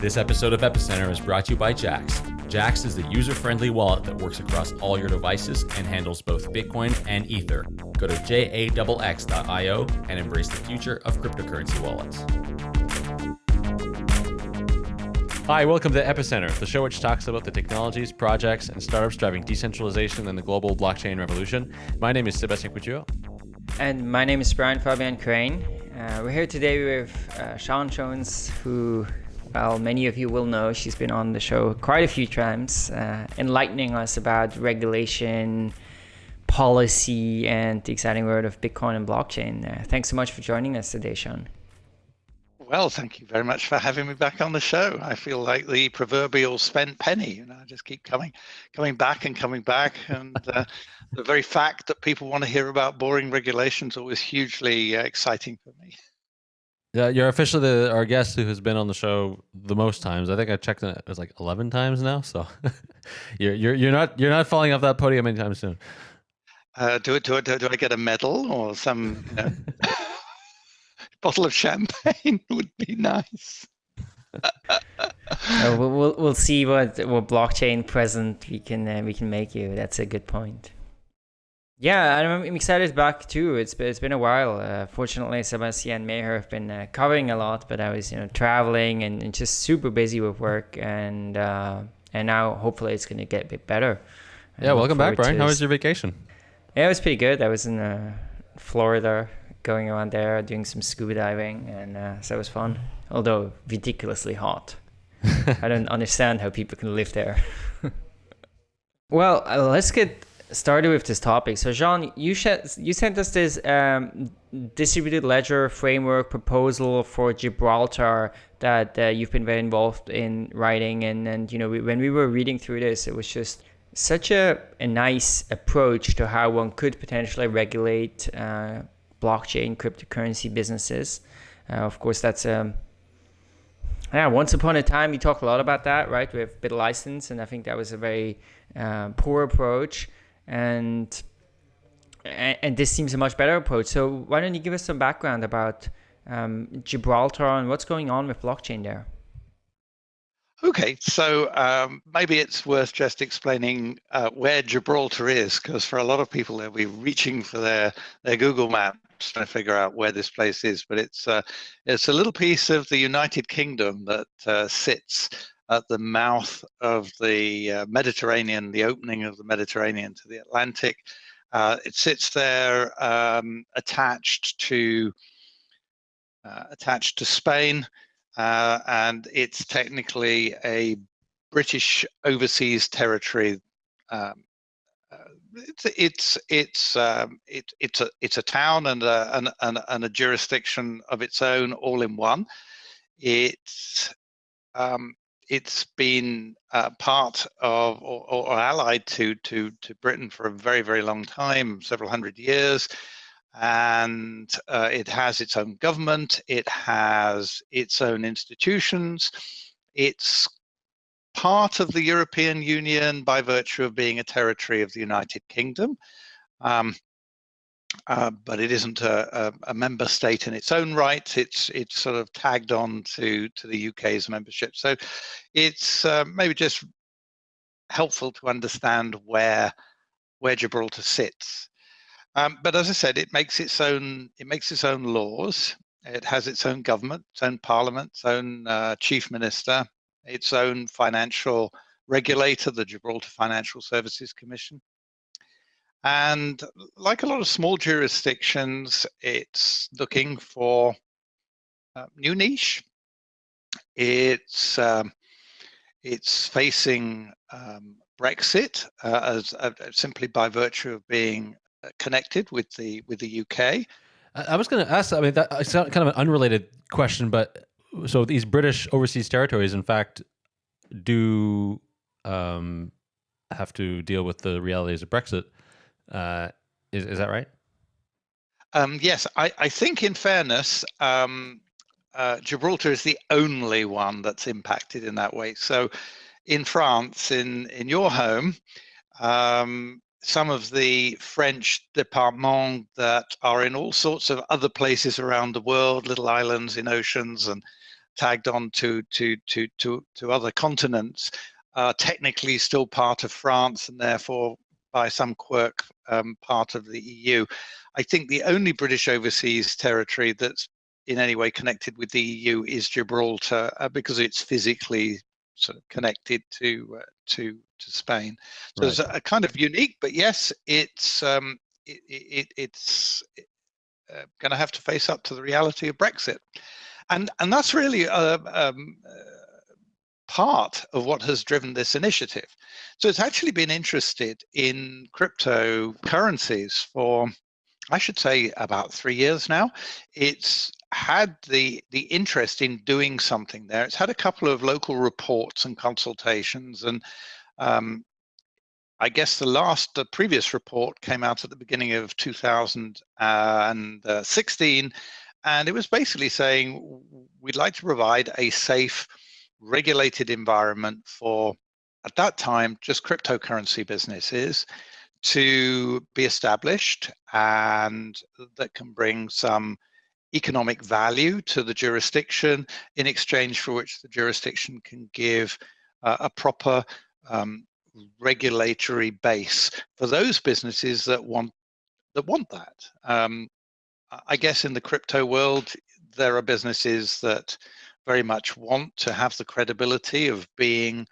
This episode of Epicenter is brought to you by Jaxx. Jaxx is the user friendly wallet that works across all your devices and handles both Bitcoin and Ether. Go to jaxx.io and embrace the future of cryptocurrency wallets. Hi, welcome to Epicenter, the show which talks about the technologies, projects, and startups driving decentralization and the global blockchain revolution. My name is Sebastien Couture. And my name is Brian Fabian Crain. Uh, we're here today with uh, Sian Jones, who well, many of you will know she's been on the show quite a few times, uh, enlightening us about regulation, policy, and the exciting world of Bitcoin and blockchain. Uh, thanks so much for joining us today, Sian. Well, thank you very much for having me back on the show. I feel like the proverbial spent penny. You know, I just keep coming, coming back and coming back, and uh, the very fact that people want to hear about boring regulations always hugely uh, exciting for me. Yeah, you're officially the our guest who has been on the show the most times. I think I checked it, it was like eleven times now. So you're you're you're not you're not falling off that podium anytime soon. Uh, do it. Do it. Do I get a medal or some you know, bottle of champagne? Would be nice. uh, we'll, we'll we'll see what what blockchain present we can uh, we can make you. That's a good point. Yeah, I'm excited back too. It's been, it's been a while. Uh, fortunately, Sebastien and Meher have been uh, covering a lot, but I was you know traveling and, and just super busy with work, and uh, and now hopefully it's gonna get a bit better. Yeah, welcome back, Brian. How was your vacation? Yeah, it was pretty good. I was in uh, Florida, going around there, doing some scuba diving, and uh, so it was fun. Although ridiculously hot. I don't understand how people can live there. well, uh, let's get started with this topic. So, Jean, you, you sent us this um, distributed ledger framework proposal for Gibraltar that uh, you've been very involved in writing. And, and you know, we, when we were reading through this, it was just such a, a nice approach to how one could potentially regulate uh, blockchain cryptocurrency businesses. Uh, of course, that's um, yeah, once upon a time, you talked a lot about that, right? With BitLicense, and I think that was a very uh, poor approach and and this seems a much better approach. So why don't you give us some background about um, Gibraltar and what's going on with blockchain there? Okay, so um, maybe it's worth just explaining uh, where Gibraltar is, because for a lot of people, they'll be reaching for their, their Google Maps to figure out where this place is. But it's uh, it's a little piece of the United Kingdom that uh, sits at the mouth of the uh, Mediterranean, the opening of the Mediterranean to the Atlantic. Uh, it sits there um, attached to uh, attached to Spain, uh, and it's technically a British overseas territory. Um, uh, it's it's it's um, it, it's a it's a town and a, and, and, and a jurisdiction of its own, all in one. It's um, it's been uh, part of or, or, allied to, to, to Britain for a very, very long time, several hundred years. And uh, it has its own government, it has its own institutions, it's part of the European Union by virtue of being a territory of the United Kingdom. Um, uh, but it isn't a, a, a, member state in its own right. It's it's sort of tagged on to to the UK's membership. So it's uh, maybe just helpful to understand where where Gibraltar sits. Um, but as I said, it makes its own it makes its own laws. It has its own government, its own parliament, its own uh, chief minister, its own financial regulator, the Gibraltar Financial Services Commission. And like a lot of small jurisdictions, it's looking for a new niche. It's um, it's facing um, Brexit uh, as uh, simply by virtue of being uh, connected with the with the UK. I was going to ask. I mean, that, it's kind of an unrelated question, but so these British overseas territories, in fact, do um, have to deal with the realities of Brexit. Uh, is, is that right? Um, yes, I, I, think in fairness, um, uh, Gibraltar is the only one that's impacted in that way. So in France, in, in your home, um, some of the French departments that are in all sorts of other places around the world, little islands in oceans and tagged on to to to to to other continents are technically still part of France and therefore by some quirk um, part of the EU. I think the only British overseas territory that's in any way connected with the EU is Gibraltar uh, because it's physically sort of connected to uh, to to Spain. So right. it's a, a, kind of unique, but yes, it's um, it, it, it's uh, going to have to face up to the reality of Brexit, and and that's really a, um, uh, part of what has driven this initiative. So it's actually been interested in cryptocurrencies for, I should say, about three years now. It's had the the interest in doing something there. It's had a couple of local reports and consultations, and um, I guess the last, the previous report came out at the beginning of 2016, and it was basically saying we'd like to provide a safe, regulated environment for, at that time, just cryptocurrency businesses to be established and that can bring some economic value to the jurisdiction in exchange for which the jurisdiction can give uh, a proper um, regulatory base for those businesses that want that want that. Um, I guess in the crypto world, there are businesses that very much want to have the credibility of being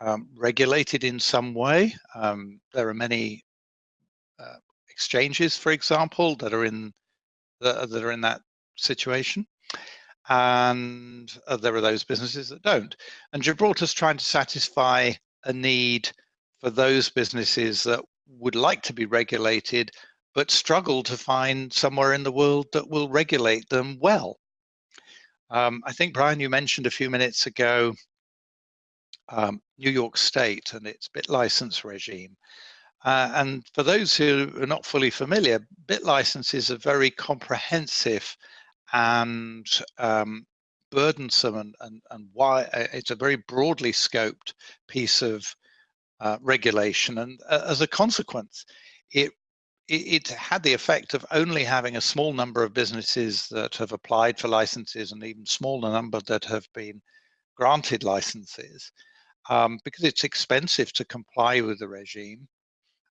um, regulated in some way. Um, there are many uh, exchanges, for example, that are in that, that are in that situation, and uh, there are those businesses that don't. And Gibraltar's trying to satisfy a need for those businesses that would like to be regulated but struggle to find somewhere in the world that will regulate them well. Um, I think, Brian, you mentioned a few minutes ago um, New York State and its BitLicense regime. Uh, and for those who are not fully familiar, BitLicense is a very comprehensive and um, burdensome and, and, and why uh, it's a very broadly scoped piece of uh, regulation. And uh, as a consequence, it, it, had the effect of only having a small number of businesses that have applied for licenses and even smaller number that have been granted licenses um, because it's expensive to comply with the regime.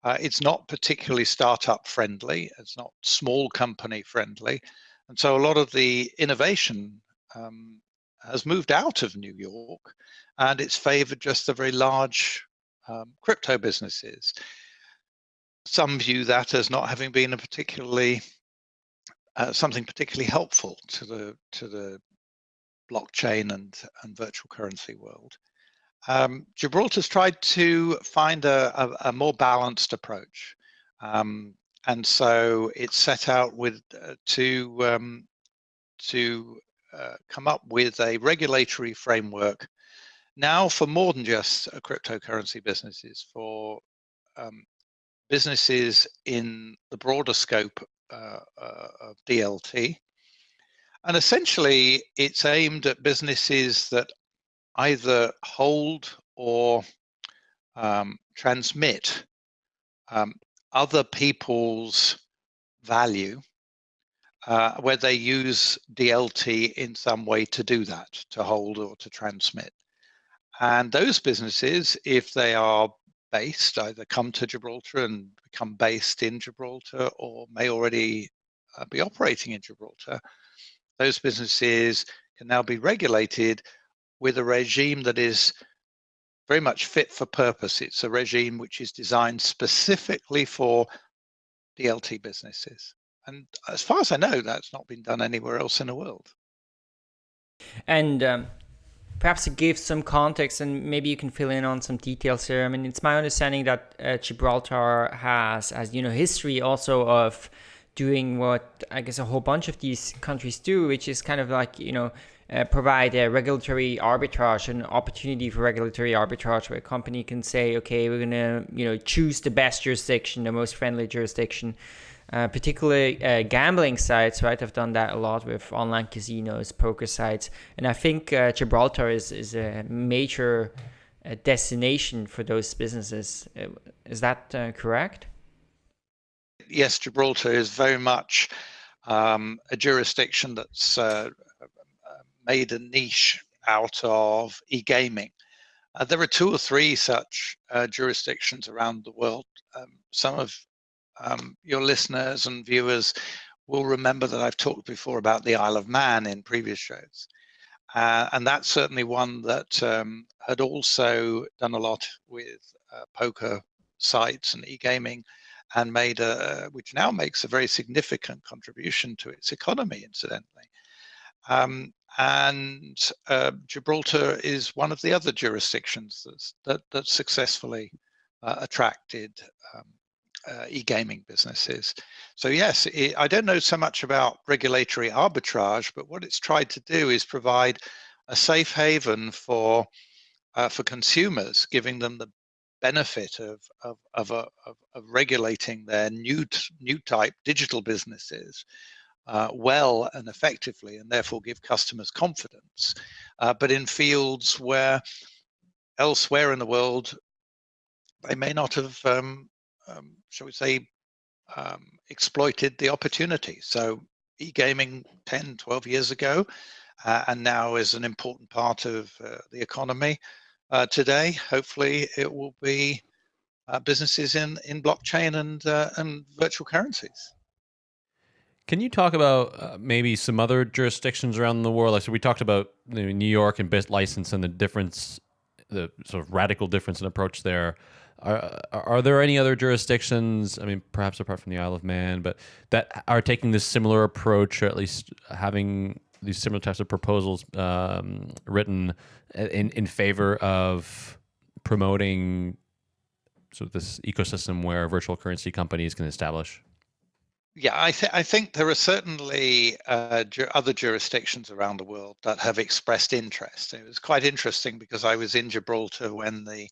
Uh, it's not particularly startup friendly. It's not small company friendly. And so a lot of the innovation um, has moved out of New York and it's favored just the very large um, crypto businesses. Some view that as not having been a particularly uh, something particularly helpful to the to the blockchain and and virtual currency world. Um, Gibraltar's tried to find a, a, a more balanced approach, um, and so it set out with uh, to um, to uh, come up with a regulatory framework now for more than just cryptocurrency businesses, for um, businesses in the broader scope uh, uh, of DLT. And essentially, it's aimed at businesses that either hold or um, transmit um, other people's value uh, where they use DLT in some way to do that, to hold or to transmit. And those businesses, if they are based, either come to Gibraltar and become based in Gibraltar or may already uh, be operating in Gibraltar, those businesses can now be regulated with a regime that is very much fit for purpose. It's a regime which is designed specifically for DLT businesses. And as far as I know, that's not been done anywhere else in the world. And um, perhaps give some context and maybe you can fill in on some details here. I mean, it's my understanding that uh, Gibraltar has, as you know, history also of doing what I guess a whole bunch of these countries do, which is kind of like, you know, uh, provide a regulatory arbitrage, an opportunity for regulatory arbitrage where a company can say, okay, we're going to, you know, choose the best jurisdiction, the most friendly jurisdiction uh, particularly uh, gambling sites, right? I've done that a lot with online casinos, poker sites, and I think uh, Gibraltar is is a major uh, destination for those businesses. Uh, is that correct? Yes, Gibraltar is very much um, a jurisdiction that's made a niche out of e-gaming. There are two or three such jurisdictions around the world. Um, some of um, your listeners and viewers will remember that I've talked before about the Isle of Man in previous shows. Uh, and that's certainly one that um, had also done a lot with uh, poker sites and e-gaming and made a, which now makes a very significant contribution to its economy, incidentally. Um, and uh, Gibraltar is one of the other jurisdictions that, that successfully uh, attracted um, uh, e-gaming businesses. So yes, it, I don't know so much about regulatory arbitrage, but what it's tried to do is provide a safe haven for uh, for consumers, giving them the benefit of of of, of, of regulating their new new type digital businesses uh, well and effectively, and therefore give customers confidence. Uh, but in fields where elsewhere in the world they may not have um, um, shall we say, um, exploited the opportunity. So e-gaming 10, 12 years ago, uh, and now is an important part of uh, the economy. Uh, today, hopefully it will be uh, businesses in, in blockchain and, uh, and virtual currencies. Can you talk about uh, maybe some other jurisdictions around the world? Like, so we talked about New York and BitLicense and the difference, the sort of radical difference in approach there. Are, are there any other jurisdictions, I mean, perhaps apart from the Isle of Man, but that are taking this similar approach, or at least having these similar types of proposals um, written in, in favor of promoting sort of this ecosystem where virtual currency companies can establish? Yeah, I, th- I think there are certainly uh, ju- other jurisdictions around the world that have expressed interest. It was quite interesting because I was in Gibraltar when the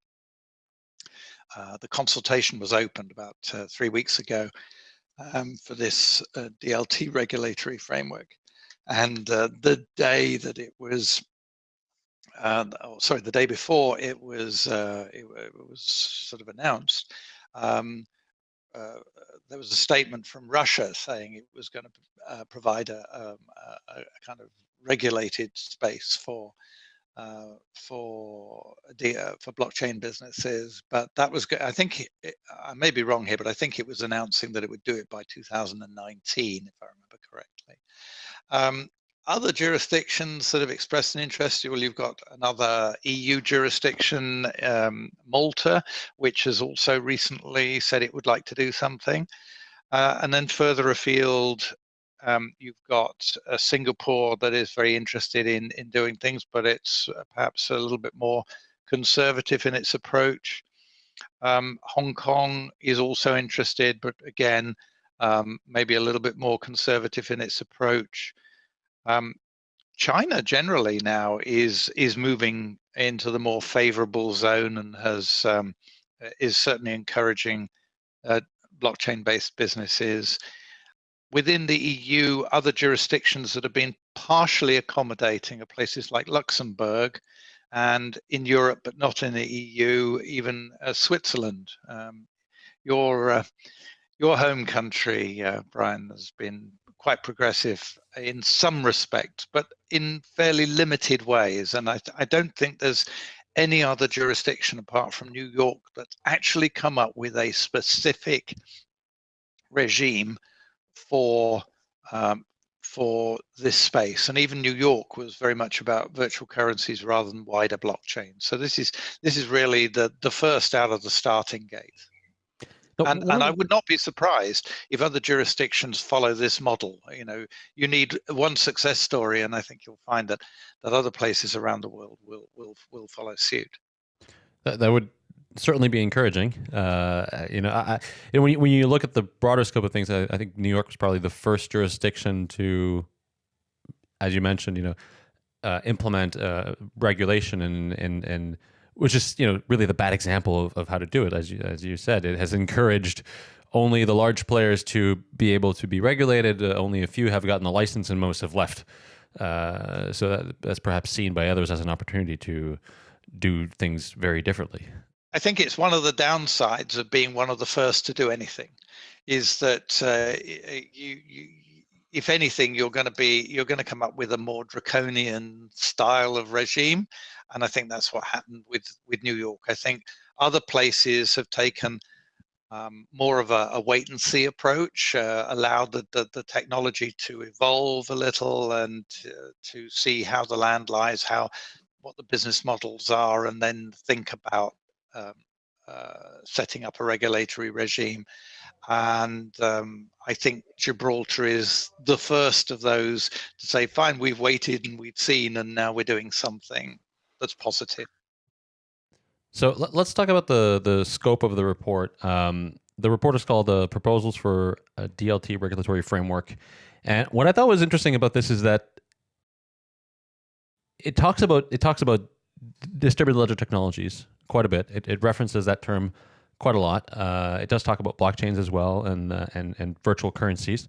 uh, the consultation was opened about uh, three weeks ago um, for this uh, DLT regulatory framework. And uh, the day that it was, uh, oh, sorry, the day before it was, it, it, was sort of announced, um, there was a statement from Russia saying it was going to provide a, um, a, a, kind of regulated space for uh, for the uh, for blockchain businesses. But that was good. I think it, I may be wrong here, but I think it was announcing that it would do it by 2019, if I remember correctly. Um, other jurisdictions that have expressed an interest, well, you've got another EU jurisdiction, um, Malta, which has also recently said it would like to do something. Uh, and then further afield, um, you've got Singapore that is very interested in in doing things, but it's uh, perhaps a little bit more conservative in its approach. Um, Hong Kong is also interested, but again, um, maybe a little bit more conservative in its approach. Um, China generally now is is moving into the more favorable zone and has um, is certainly encouraging uh, blockchain-based businesses within the EU, other jurisdictions that have been partially accommodating are places like Luxembourg and in Europe, but not in the EU, even uh, Switzerland. Um, your, uh, your home country, uh, Brian, has been quite progressive in some respects, but in fairly limited ways. And I, I don't think there's any other jurisdiction apart from New York that's actually come up with a specific regime for um, for this space and even new york was very much about virtual currencies rather than wider blockchain so this is this is really the the first out of the starting gate and, and I would not be surprised if other jurisdictions follow this model. You know, you need one success story, and I think you'll find that that other places around the world will will will follow suit. That, that would certainly be encouraging. Uh, you know, I, when, you, when you look at the broader scope of things, I, I, think New York was probably the first jurisdiction to, as you mentioned, you know, uh, implement uh, regulation and and and which is you know really the bad example of, of how to do it. As you as you said, it has encouraged only the large players to be able to be regulated. Uh, only a few have gotten the license, and most have left. Uh, so that, that's perhaps seen by others as an opportunity to do things very differently. I think it's one of the downsides of being one of the first to do anything, is that uh, you, you if anything, you're going to be you're going to come up with a more draconian style of regime, and I think that's what happened with with New York. I think other places have taken um, more of a, a, wait and see approach, uh, allowed the, the, the, technology to evolve a little and uh, to see how the land lies, how what the business models are, and then think about um, uh, setting up a regulatory regime. And um, I think Gibraltar is the first of those to say, fine, we've waited and we've seen, and now we're doing something that's positive. So let's talk about the the scope of the report. Um, the report is called the Proposals for a DLT Regulatory Framework. And what I thought was interesting about this is that it talks about it talks about distributed ledger technologies quite a bit. It, it references that term quite a lot. Uh, it does talk about blockchains as well and uh, and and virtual currencies.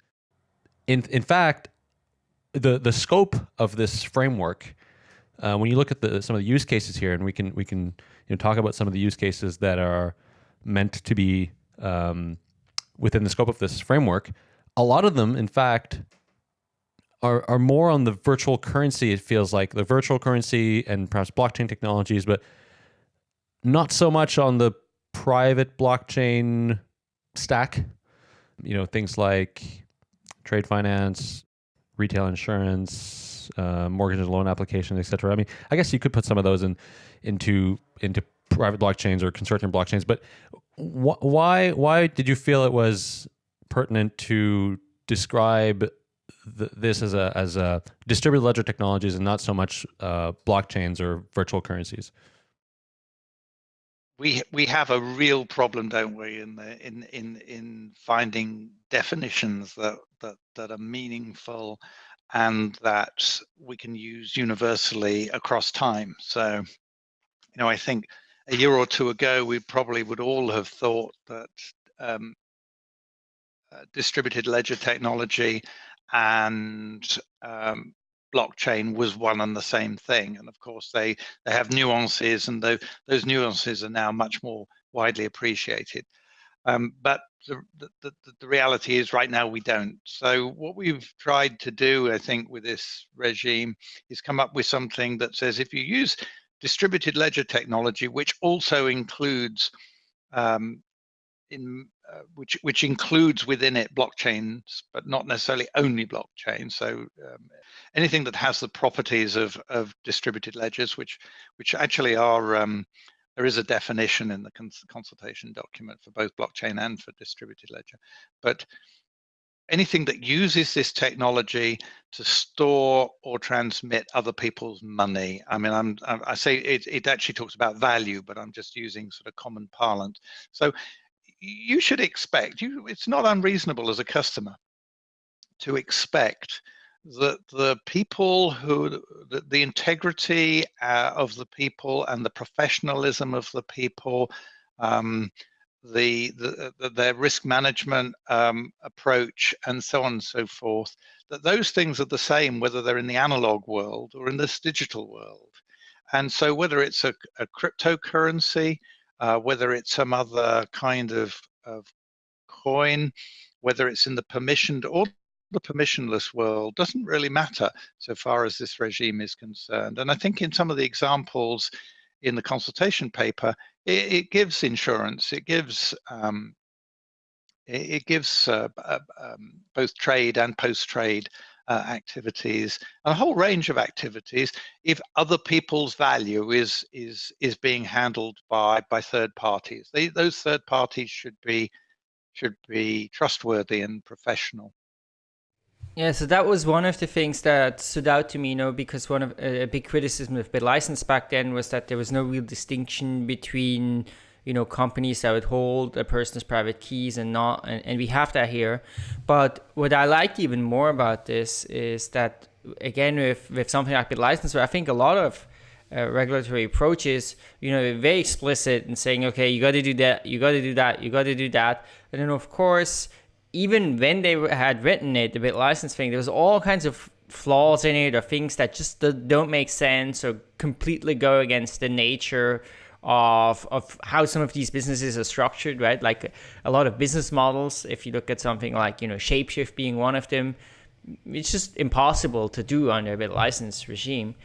In in fact, the the scope of this framework, uh, when you look at the some of the use cases here, and we can we can you know talk about some of the use cases that are meant to be um, within the scope of this framework. A lot of them, in fact, are are more on the virtual currency. It feels like the virtual currency and perhaps blockchain technologies, but not so much on the private blockchain stack. You know, things like trade finance, retail insurance, uh, mortgage and loan applications, etc. I mean, I guess you could put some of those in into into private blockchains or consortium blockchains, but wh why why did you feel it was pertinent to describe this as a as a distributed ledger technologies and not so much uh, blockchains or virtual currencies? we we have a real problem, don't we, in the in in in finding definitions that that that are meaningful and that we can use universally across time. So, you know, I think a year or two ago, we probably would all have thought that um, uh, distributed ledger technology and um, blockchain was one and the same thing. And of course, they, they have nuances, and those, those nuances are now much more widely appreciated. Um, but the, the, the, reality is right now we don't. So what we've tried to do, I think, with this regime is come up with something that says if you use distributed ledger technology, which also includes um, in uh, which which includes within it blockchains, but not necessarily only blockchain. So um, anything that has the properties of of distributed ledgers, which which actually are um, there is a definition in the cons consultation document for both blockchain and for distributed ledger, but anything that uses this technology to store or transmit other people's money. I mean, I'm, I say it, it actually talks about value, but I'm just using sort of common parlance. So you should expect you it's not unreasonable as a customer to expect that the people who the, the integrity uh, of the people and the professionalism of the people um, the, the, the, their risk management um, approach and so on and so forth that those things are the same whether they're in the analog world or in this digital world. And so whether it's a, a cryptocurrency uh, whether it's some other kind of, of coin, whether it's in the permissioned or the permissionless world doesn't really matter so far as this regime is concerned. And I think in some of the examples in the consultation paper, it, it gives insurance, it gives um, it, it, gives uh, uh, um, both trade and post-trade uh, activities, a whole range of activities. If other people's value is is is being handled by by third parties, they, those third parties should be should be trustworthy and professional. Yeah, so that was one of the things that stood out to me, you know, because one of a big criticism of BitLicense back then was that there was no real distinction between you know companies that would hold a person's private keys and not and, and we have that here. But what i liked even more about this is that again with with something like BitLicense where i think a lot of uh, regulatory approaches you know very explicit in saying okay you got to do that you got to do that you got to do that. And then of course even when they had written it the bit license thing there was all kinds of flaws in it or things that just don't make sense or completely go against the nature of of how some of these businesses are structured, right? Like a lot of business models. If you look at something like you know Shapeshift being one of them, it's just impossible to do under a bit license regime.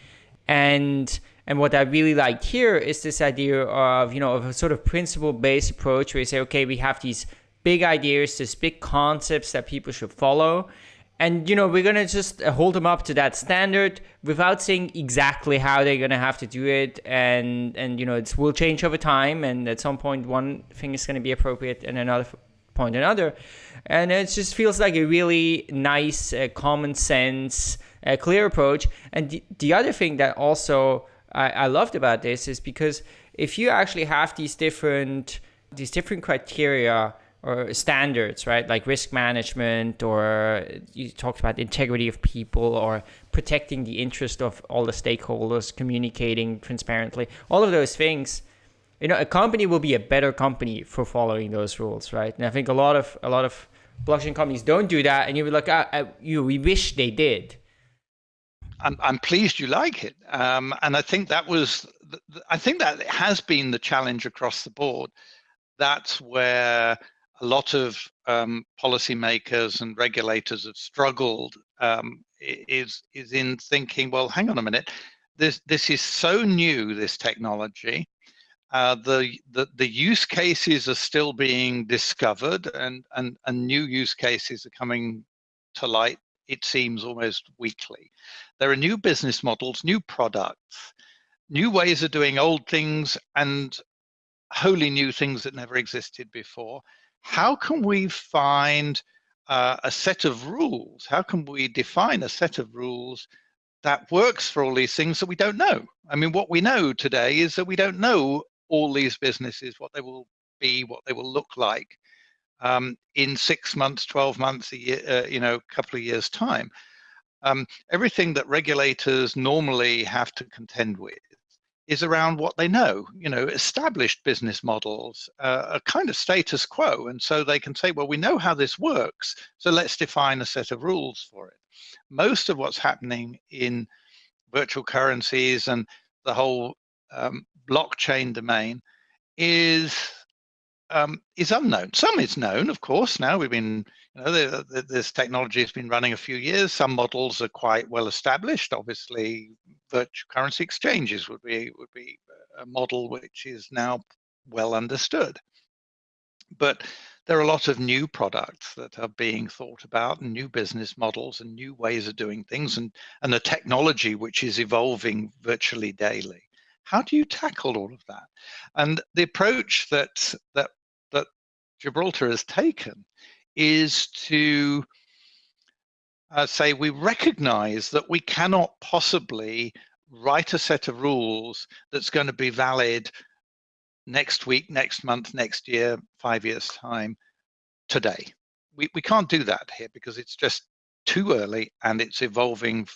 And and what I really like here is this idea of you know of a sort of principle based approach where you say, okay, we have these big ideas, these big concepts that people should follow, and you know we're gonna just hold them up to that standard without saying exactly how they're gonna have to do it. And and you know it will change over time. And at some point one thing is gonna be appropriate and another point another. And it just feels like a really nice uh, common sense uh, clear approach. And the, the other thing that also I, I loved about this is because if you actually have these different these different criteria or standards, right? Like risk management, or you talked about integrity of people, or protecting the interest of all the stakeholders, communicating transparently, all of those things. You know, a company will be a better company for following those rules, right? And I think a lot of a lot of blockchain companies don't do that, and you're like, ah, I, you, we wish they did. I'm, I'm pleased you like it, um, and I think that was, I think that has been the challenge across the board. That's where a lot of um, policymakers and regulators have struggled um, is is in thinking, well, hang on a minute, this this is so new, this technology. Uh, the, the the use cases are still being discovered, and and and new use cases are coming to light. It seems almost weekly. There are new business models, new products, new ways of doing old things, and wholly new things that never existed before how can we find uh, a set of rules? How can we define a set of rules that works for all these things that we don't know? I mean, what we know today is that we don't know all these businesses, what they will be, what they will look like um, in six months, 12 months, a year, uh, you know, a couple of years' time. Um, everything that regulators normally have to contend with is around what they know, you know, established business models, uh, a kind of status quo. And so they can say, well, we know how this works, so let's define a set of rules for it. Most of what's happening in virtual currencies and the whole um, blockchain domain is um, is unknown. Some is known, of course. Now we've been, you know, the, the, this technology has been running a few years. Some models are quite well established. Obviously, virtual currency exchanges would be would be a model which is now well understood. But there are a lot of new products that are being thought about, and new business models, and new ways of doing things, and and a technology which is evolving virtually daily. How do you tackle all of that? And the approach that that Gibraltar has taken is to uh, say we recognize that we cannot possibly write a set of rules that's going to be valid next week, next month, next year, five years time, today. We, we can't do that here because it's just too early and it's evolving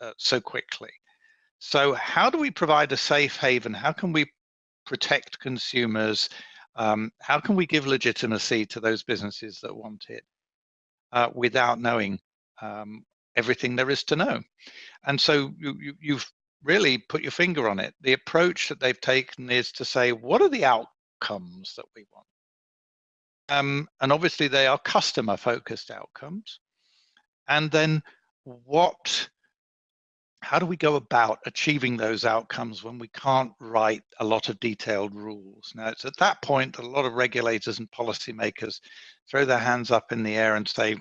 uh, so quickly. So how do we provide a safe haven? How can we protect consumers? Um, how can we give legitimacy to those businesses that want it uh, without knowing um, everything there is to know? And so you, you, have really put your finger on it. The approach that they've taken is to say, what are the outcomes that we want? Um, and obviously they are customer focused outcomes. And then what how do we go about achieving those outcomes when we can't write a lot of detailed rules? Now, it's at that point that a lot of regulators and policymakers throw their hands up in the air and say,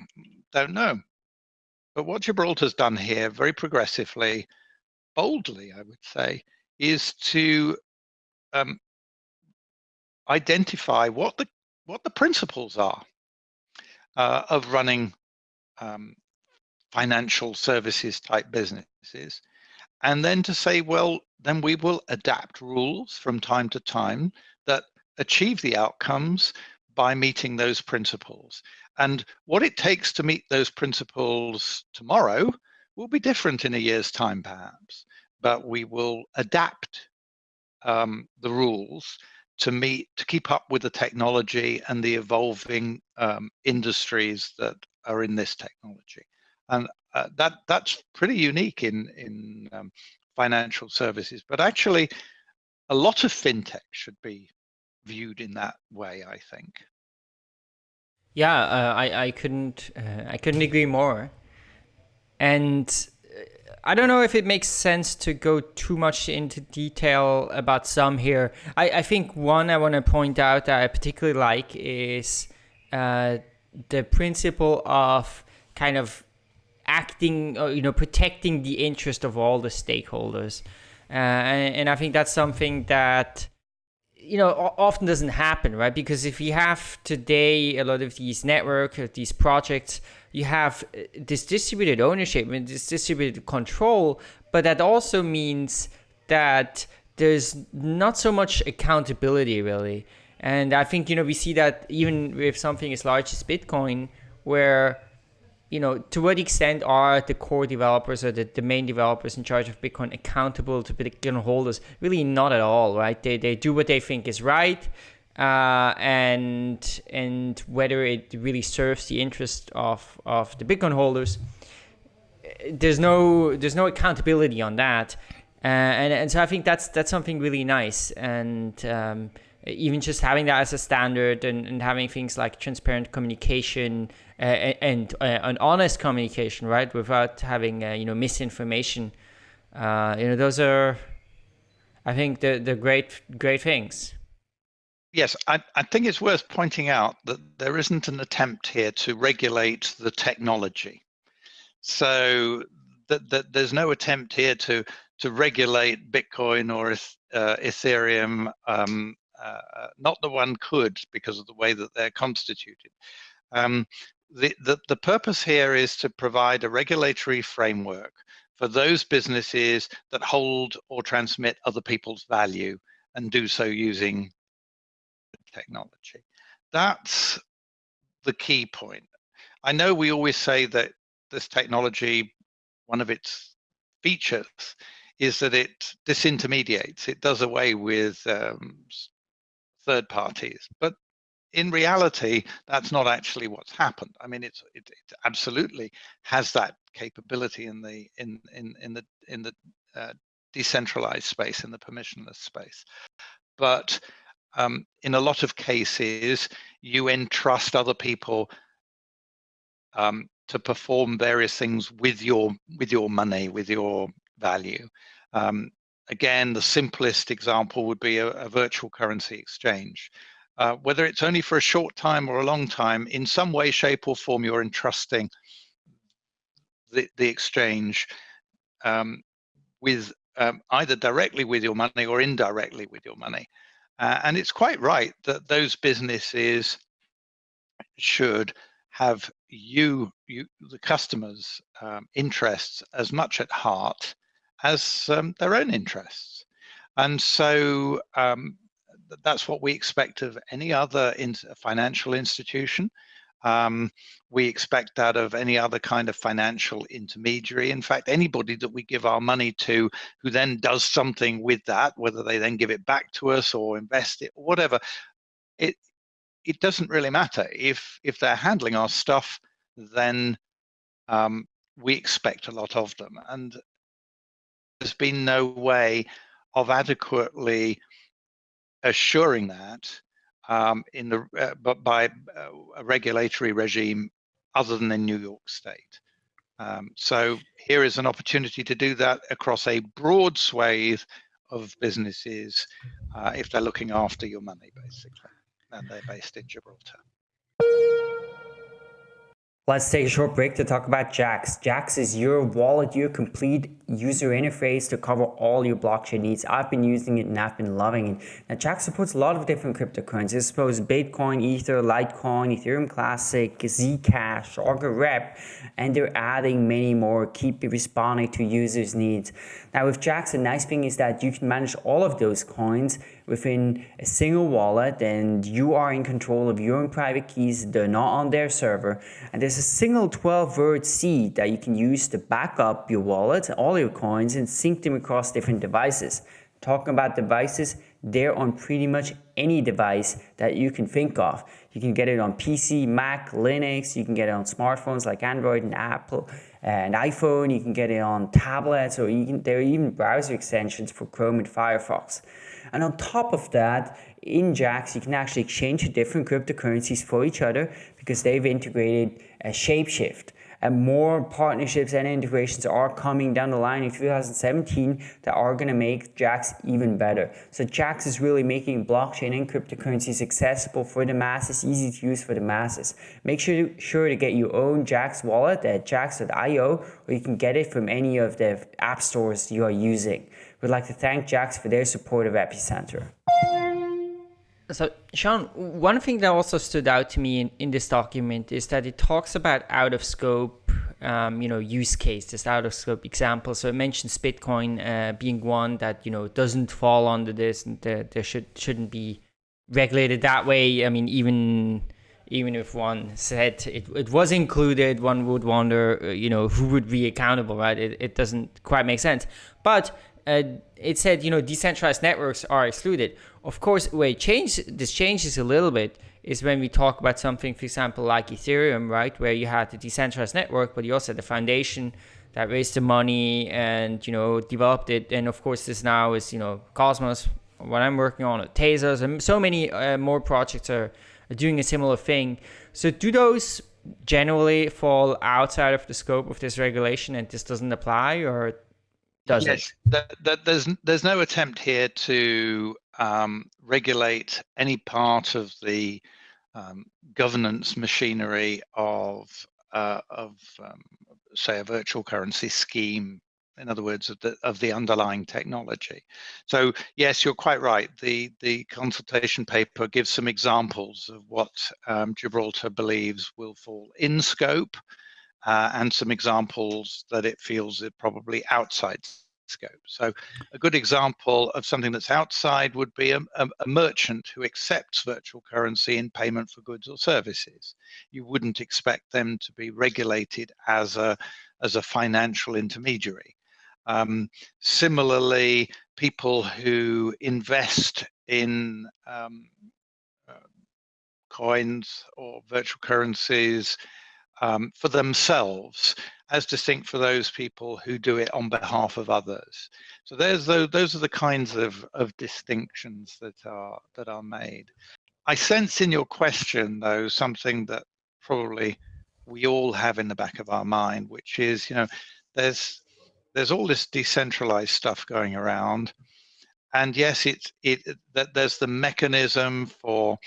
don't know. But what Gibraltar's done here very progressively, boldly, I would say, is to um, identify what the what the principles are uh, of running um, financial services type businesses. And then to say, well, then we will adapt rules from time to time that achieve the outcomes by meeting those principles. And what it takes to meet those principles tomorrow will be different in a year's time, perhaps, but we will adapt um, the rules to meet, to keep up with the technology and the evolving um, industries that are in this technology and uh, that that's pretty unique in in um, financial services. But actually, a lot of fintech should be viewed in that way. I think. Yeah, uh, I I couldn't uh, I couldn't agree more. and I don't know if it makes sense to go too much into detail about some here. I, I think one I want to point out that I particularly like is uh, the principle of kind of acting, uh, you know, protecting the interest of all the stakeholders. Uh, and, and I think that's something that you know often doesn't happen right because if you have today a lot of these network these projects you have uh, this distributed ownership and this distributed control but that also means that there's not so much accountability really and i think you know we see that even with something as large as bitcoin where you know, to what extent are the core developers or the, the main developers in charge of Bitcoin accountable to Bitcoin holders? Really not at all, right? They, they do what they think is right. Uh, and and whether it really serves the interest of, of the Bitcoin holders, there's no there's no accountability on that, uh, and and so I think that's that's something really nice, and um, even just having that as a standard and, and having things like transparent communication uh, and uh, an honest communication, right, without having uh, you know misinformation. Uh, you know, those are, I think, the the great great things. Yes, I, I think it's worth pointing out that there isn't an attempt here to regulate the technology. So that, that there's no attempt here to to regulate Bitcoin or uh, Ethereum. Um, not the one could because of the way that they're constituted. Um, the, the, the purpose here is to provide a regulatory framework for those businesses that hold or transmit other people's value and do so using technology. That's the key point. I know we always say that this technology, one of its features is that it disintermediates, it does away with um, third parties, but in reality, that's not actually what's happened. I mean, it's it, it absolutely has that capability in the in in in the in the uh, decentralized space, in the permissionless space, but um, in a lot of cases, you entrust other people um, to perform various things with your with your money, with your value. Um, again, the simplest example would be a, a virtual currency exchange uh, whether it's only for a short time or a long time, in some way, shape, or form, you're entrusting the, the exchange um, with um, either directly with your money or indirectly with your money. Uh, and it's quite right that those businesses should have you, you the customers' um, interests as much at heart as um, their own interests. And so um, that's what we expect of any other in, financial institution. Um, we expect that of any other kind of financial intermediary. In fact, anybody that we give our money to who then does something with that, whether they then give it back to us or invest it or whatever, it it doesn't really matter. If if they're handling our stuff, then um, we expect a lot of them. And there's been no way of adequately assuring that um, in the uh, but by uh, a regulatory regime other than in New York State. Um, so here is an opportunity to do that across a broad swathe of businesses uh, if they're looking after your money, basically, and they're based in Gibraltar. Let's take a short break to talk about Jaxx. Jaxx is your wallet, your complete user interface to cover all your blockchain needs. I've been using it and I've been loving it. Now Jaxx supports a lot of different cryptocurrencies. It supports Bitcoin, Ether, Litecoin, Ethereum Classic, Zcash, Augur Rep, and they're adding many more. Keep responding to users' needs. Now with Jaxx, the nice thing is that you can manage all of those coins within a single wallet and you are in control of your own private keys. They're not on their server. And there's a single 12 word seed that you can use to back up your wallet, all your coins and sync them across different devices. Talking about devices, they're on pretty much any device that you can think of. You can get it on PC, Mac, Linux, you can get it on smartphones like Android and Apple and iPhone, you can get it on tablets or can, there are even browser extensions for Chrome and Firefox. And on top of that, in Jaxx, you can actually exchange different cryptocurrencies for each other because they've integrated a Shapeshift. And more partnerships and integrations are coming down the line in 2017 that are going to make Jaxx even better. So Jaxx is really making blockchain and cryptocurrencies accessible for the masses, easy to use for the masses. Make sure, sure to get your own Jaxx wallet at jaxx.io or you can get it from any of the app stores you are using. We'd like to thank Jaxx for their support of Epicenter. So, Sian, one thing that also stood out to me in, in this document is that it talks about out of scope, um, you know, use cases, out of scope examples. So it mentions Bitcoin uh, being one that you know doesn't fall under this, and there, there should shouldn't be regulated that way. I mean, even even if one said it, it was included, one would wonder, uh, you know, who would be accountable, right? It, it doesn't quite make sense. But uh, it said, you know, decentralized networks are excluded. Of course, wait, change this changes a little bit is when we talk about something, for example, like Ethereum, right, where you had the decentralized network, but you also had the foundation that raised the money and you know developed it. And of course, this now is you know Cosmos, what I'm working on, Tezos, and so many uh, more projects are, are doing a similar thing. So do those generally fall outside of the scope of this regulation, and this doesn't apply, or does yes, it? there's there's no attempt here to um, regulate any part of the um, governance machinery of uh, of um, say a virtual currency scheme. In other words, of the of the underlying technology. So yes, you're quite right. The the consultation paper gives some examples of what um, Gibraltar believes will fall in scope uh, and some examples that it feels are probably outside scope. So a good example of something that's outside would be a, a, a, merchant who accepts virtual currency in payment for goods or services. You wouldn't expect them to be regulated as a, as a financial intermediary. Um, similarly, people who invest in um, uh, coins or virtual currencies um, for themselves as distinct for those people who do it on behalf of others. So there's those, those are the kinds of, of distinctions that are that are made. I sense in your question though something that probably we all have in the back of our mind, which is, you know, there's there's all this decentralized stuff going around. And yes, it's it that there's the mechanism for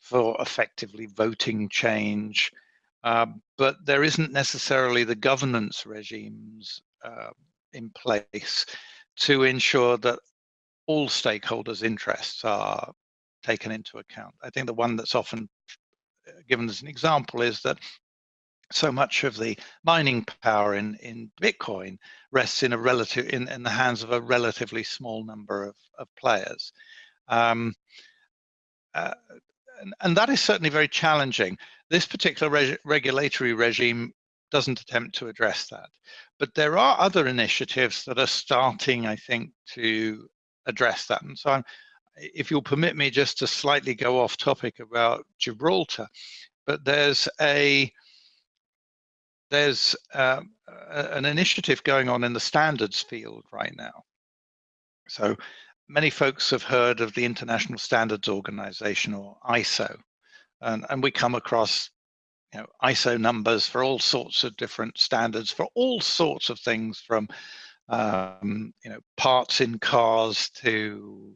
for effectively voting change uh, but there isn't necessarily the governance regimes uh, in place to ensure that all stakeholders' interests are taken into account. I think the one that's often uh, given as an example is that so much of the mining power in, in Bitcoin rests in a relative in, in the hands of a relatively small number of, of players. Um, uh, and, and, that is certainly very challenging. This particular reg regulatory regime doesn't attempt to address that. But there are other initiatives that are starting, I think, to address that. And so I'm, if you'll permit me just to slightly go off topic about Gibraltar, but there's a there's uh, an initiative going on in the standards field right now. So many folks have heard of the International Standards Organization or ISO, and, and we come across you know, ISO numbers for all sorts of different standards for all sorts of things from um, you know parts in cars to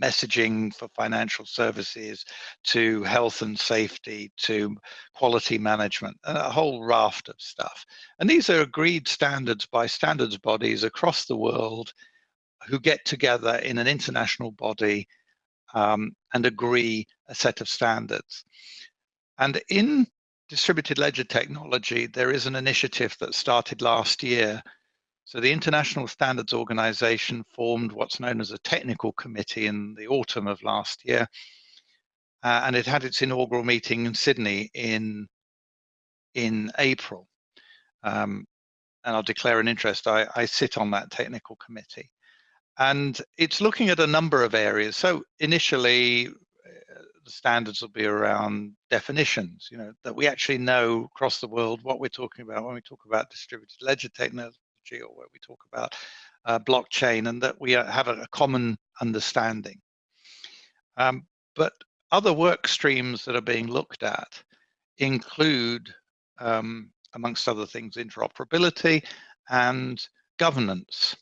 messaging for financial services to health and safety to quality management a whole raft of stuff. And these are agreed standards by standards bodies across the world who get together in an international body um, and agree a set of standards. And in distributed ledger technology, there is an initiative that started last year. So the International Standards Organization formed what's known as a technical committee in the autumn of last year. Uh, and it had its inaugural meeting in Sydney in, in April. Um, and I'll declare an interest. I, I sit on that technical committee and it's looking at a number of areas. So initially, the standards will be around definitions, you know, that we actually know across the world what we're talking about when we talk about distributed ledger technology or when we talk about uh, blockchain and that we uh, have a, a common understanding. Um, but other work streams that are being looked at include um, amongst other things, interoperability and governance.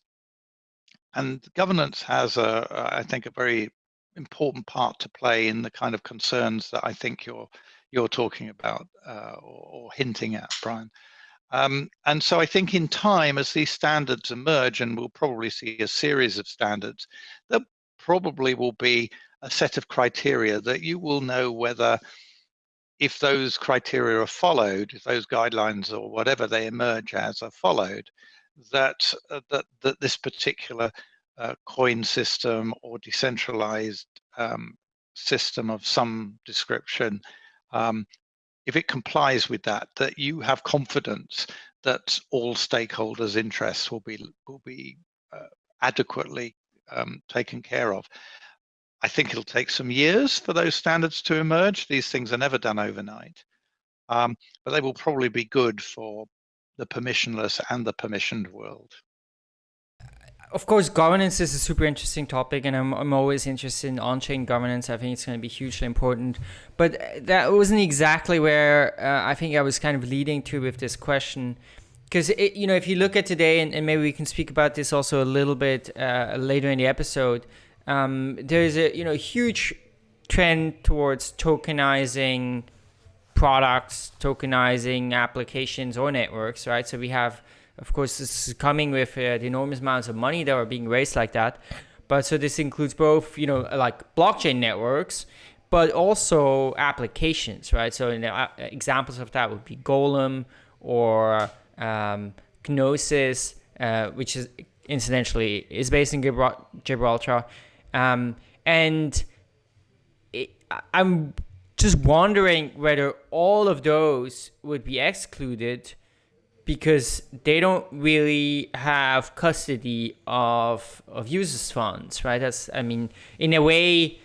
And governance has, a, I think, a very important part to play in the kind of concerns that I think you're you're talking about uh, or, or, hinting at, Brian. Um, and so I think in time, as these standards emerge, and we'll probably see a series of standards, there probably will be a set of criteria that you will know whether if those criteria are followed, if those guidelines or whatever they emerge as are followed, that uh, that that this particular uh, coin system or decentralized um, system of some description, um, if it complies with that, that you have confidence that all stakeholders' interests will be will be uh, adequately um, taken care of. I think it'll take some years for those standards to emerge. These things are never done overnight, um, but they will probably be good for the permissionless and the permissioned world. Of course, governance is a super interesting topic, and I'm, I'm always interested in on chain governance. I think it's going to be hugely important. But that wasn't exactly where uh, I think I was kind of leading to with this question. Because, you know, if you look at today, and, and, maybe we can speak about this also a little bit uh, later in the episode, um, there's a you know huge trend towards tokenizing products, tokenizing applications or networks, right? So we have, of course, this is coming with uh, the enormous amounts of money that are being raised like that. But so this includes both, you know, like blockchain networks, but also applications, right? So uh, examples of that would be Golem or um, Gnosis, uh, which is incidentally is based in Gibraltar. Um, and it, I'm just wondering whether all of those would be excluded because they don't really have custody of of users funds right? That's i mean in a way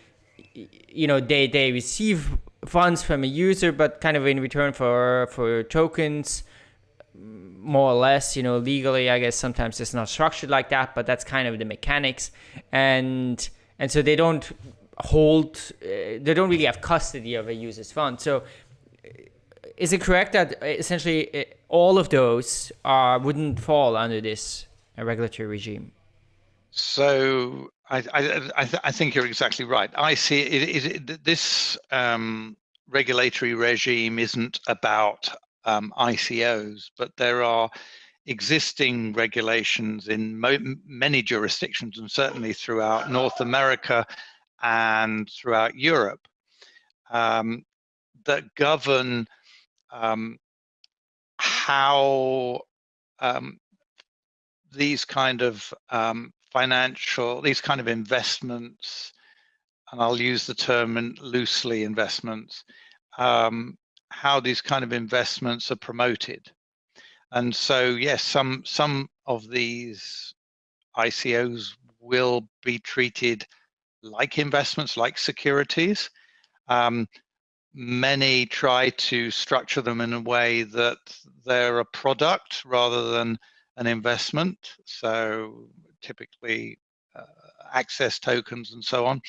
you know they they receive funds from a user but kind of in return for for tokens more or less you know legally i guess sometimes it's not structured like that but that's kind of the mechanics. And and so they don't hold uh, they don't really have custody of a user's fund so uh, is it correct that uh, essentially uh, all of those wouldn't fall under this regulatory regime so I, I, I, th I, think you're exactly right. I see it, it, it this um, regulatory regime isn't about um, ICOs, but there are existing regulations in many jurisdictions and certainly throughout North America and throughout Europe um, that govern um, how um, these kind of um, financial, these kind of investments, and I'll use the term loosely investments, um, how these kind of investments are promoted. And so, yes, some some of these ICOs will be treated like investments, like securities. Um, many try to structure them in a way that they're a product rather than an investment. So typically uh, access tokens and so on.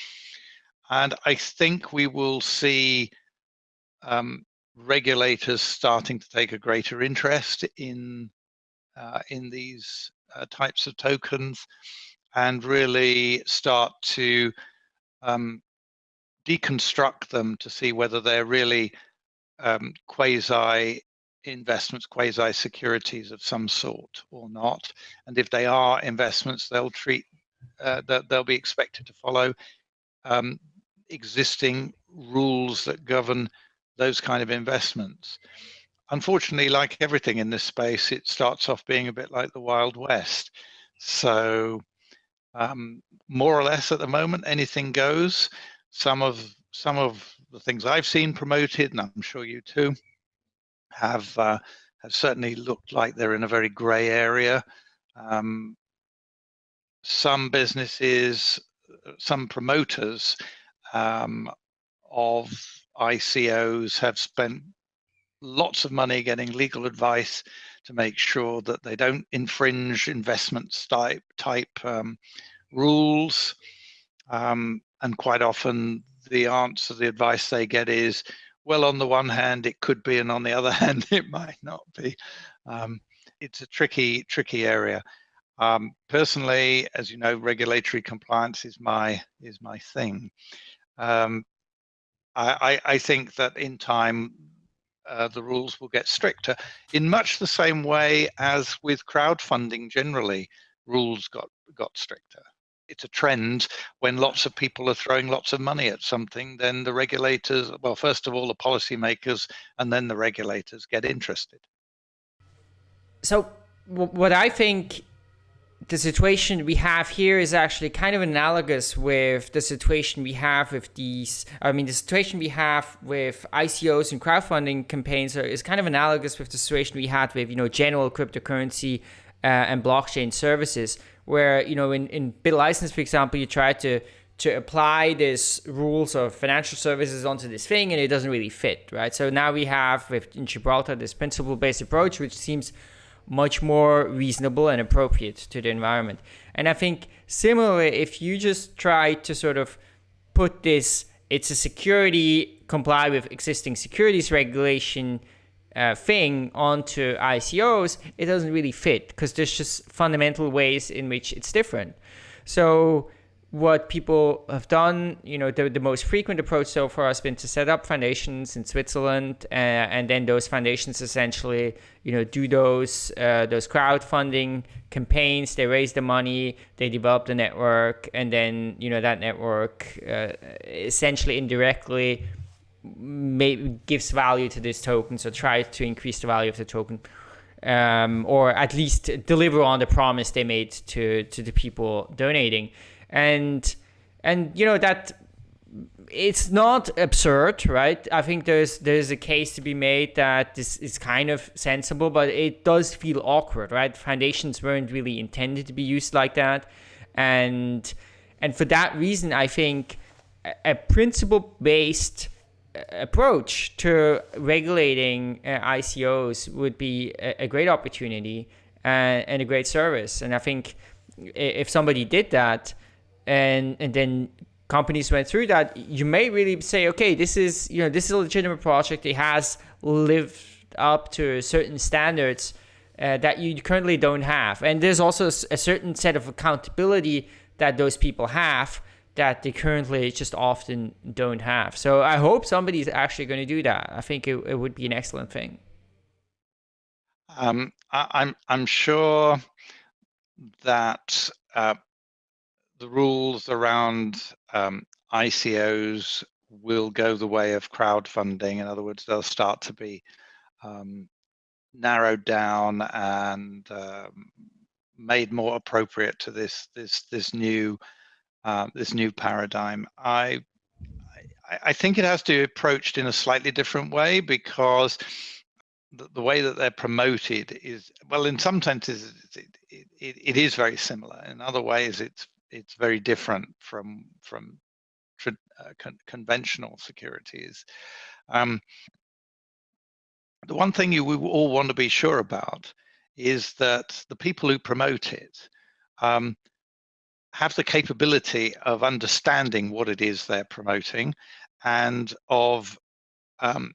And I think we will see um, regulators starting to take a greater interest in uh, in these uh, types of tokens and really start to um, deconstruct them to see whether they're really um, quasi investments, quasi securities of some sort or not. And if they are investments, they'll treat uh, that they'll be expected to follow um, existing rules that govern those kind of investments. Unfortunately, like everything in this space, it starts off being a bit like the Wild West. So um, more or less at the moment, anything goes. Some of some of the things I've seen promoted, and I'm sure you too, have uh, have certainly looked like they're in a very grey area. Um, some businesses, some promoters um, of ICOs have spent lots of money getting legal advice to make sure that they don't infringe investment type type um, rules. Um, and quite often the answer, the advice they get is, well, on the one hand, it could be, and on the other hand, it might not be. Um, it's a tricky, tricky area. Um, personally, as you know, regulatory compliance is my is my thing. Um, I, I, think that in time uh, the rules will get stricter in much the same way as with crowdfunding generally rules got got stricter. It's a trend. When lots of people are throwing lots of money at something then the regulators well first of all the policymakers and then the regulators get interested. So what i think the situation we have here is actually kind of analogous with the situation we have with these. I mean, the situation we have with ICOs and crowdfunding campaigns is kind of analogous with the situation we had with, you know, general cryptocurrency uh, and blockchain services, where, you know, in, in BitLicense, for example, you try to to apply this rules of financial services onto this thing and it doesn't really fit, right? So now we have with in Gibraltar this principle-based approach, which seems much more reasonable and appropriate to the environment. And I think similarly, if you just try to sort of put this, it's a security comply with existing securities regulation uh, thing onto ICOs, it doesn't really fit because there's just fundamental ways in which it's different. So what people have done, you know, the, the most frequent approach so far has been to set up foundations in Switzerland, uh, and then those foundations essentially, you know, do those uh, those crowdfunding campaigns. They raise the money, they develop the network, and then you know that network uh, essentially indirectly may, gives value to this token, so try to increase the value of the token. Um, or at least deliver on the promise they made to to the people donating and and you know that it's not absurd, right? I think there's there's a case to be made that this is kind of sensible, but it does feel awkward, right? Foundations weren't really intended to be used like that, and and for that reason, I think a, principle based uh, approach to regulating uh, ICOs would be a, a great opportunity and, uh, and a great service. And I think if somebody did that, and and then companies went through that, you may really say, okay, this is you know this is a legitimate project. It has lived up to certain standards uh, that you currently don't have, and there's also a certain set of accountability that those people have that they currently just often don't have. So I hope somebody's actually going to do that. I think it, it would be an excellent thing. Um, I, I'm I'm sure that uh, the rules around um, ICOs will go the way of crowdfunding. In other words, they'll start to be um, narrowed down and um, made more appropriate to this this this new uh, this new paradigm. I, I, think it has to be approached in a slightly different way because the, the way that they're promoted is well in some senses it, it, it, it is very similar in other ways it's it's very different from from uh, con conventional securities. Um, the one thing you we all want to be sure about is that the people who promote it um, have the capability of understanding what it is they're promoting and of um,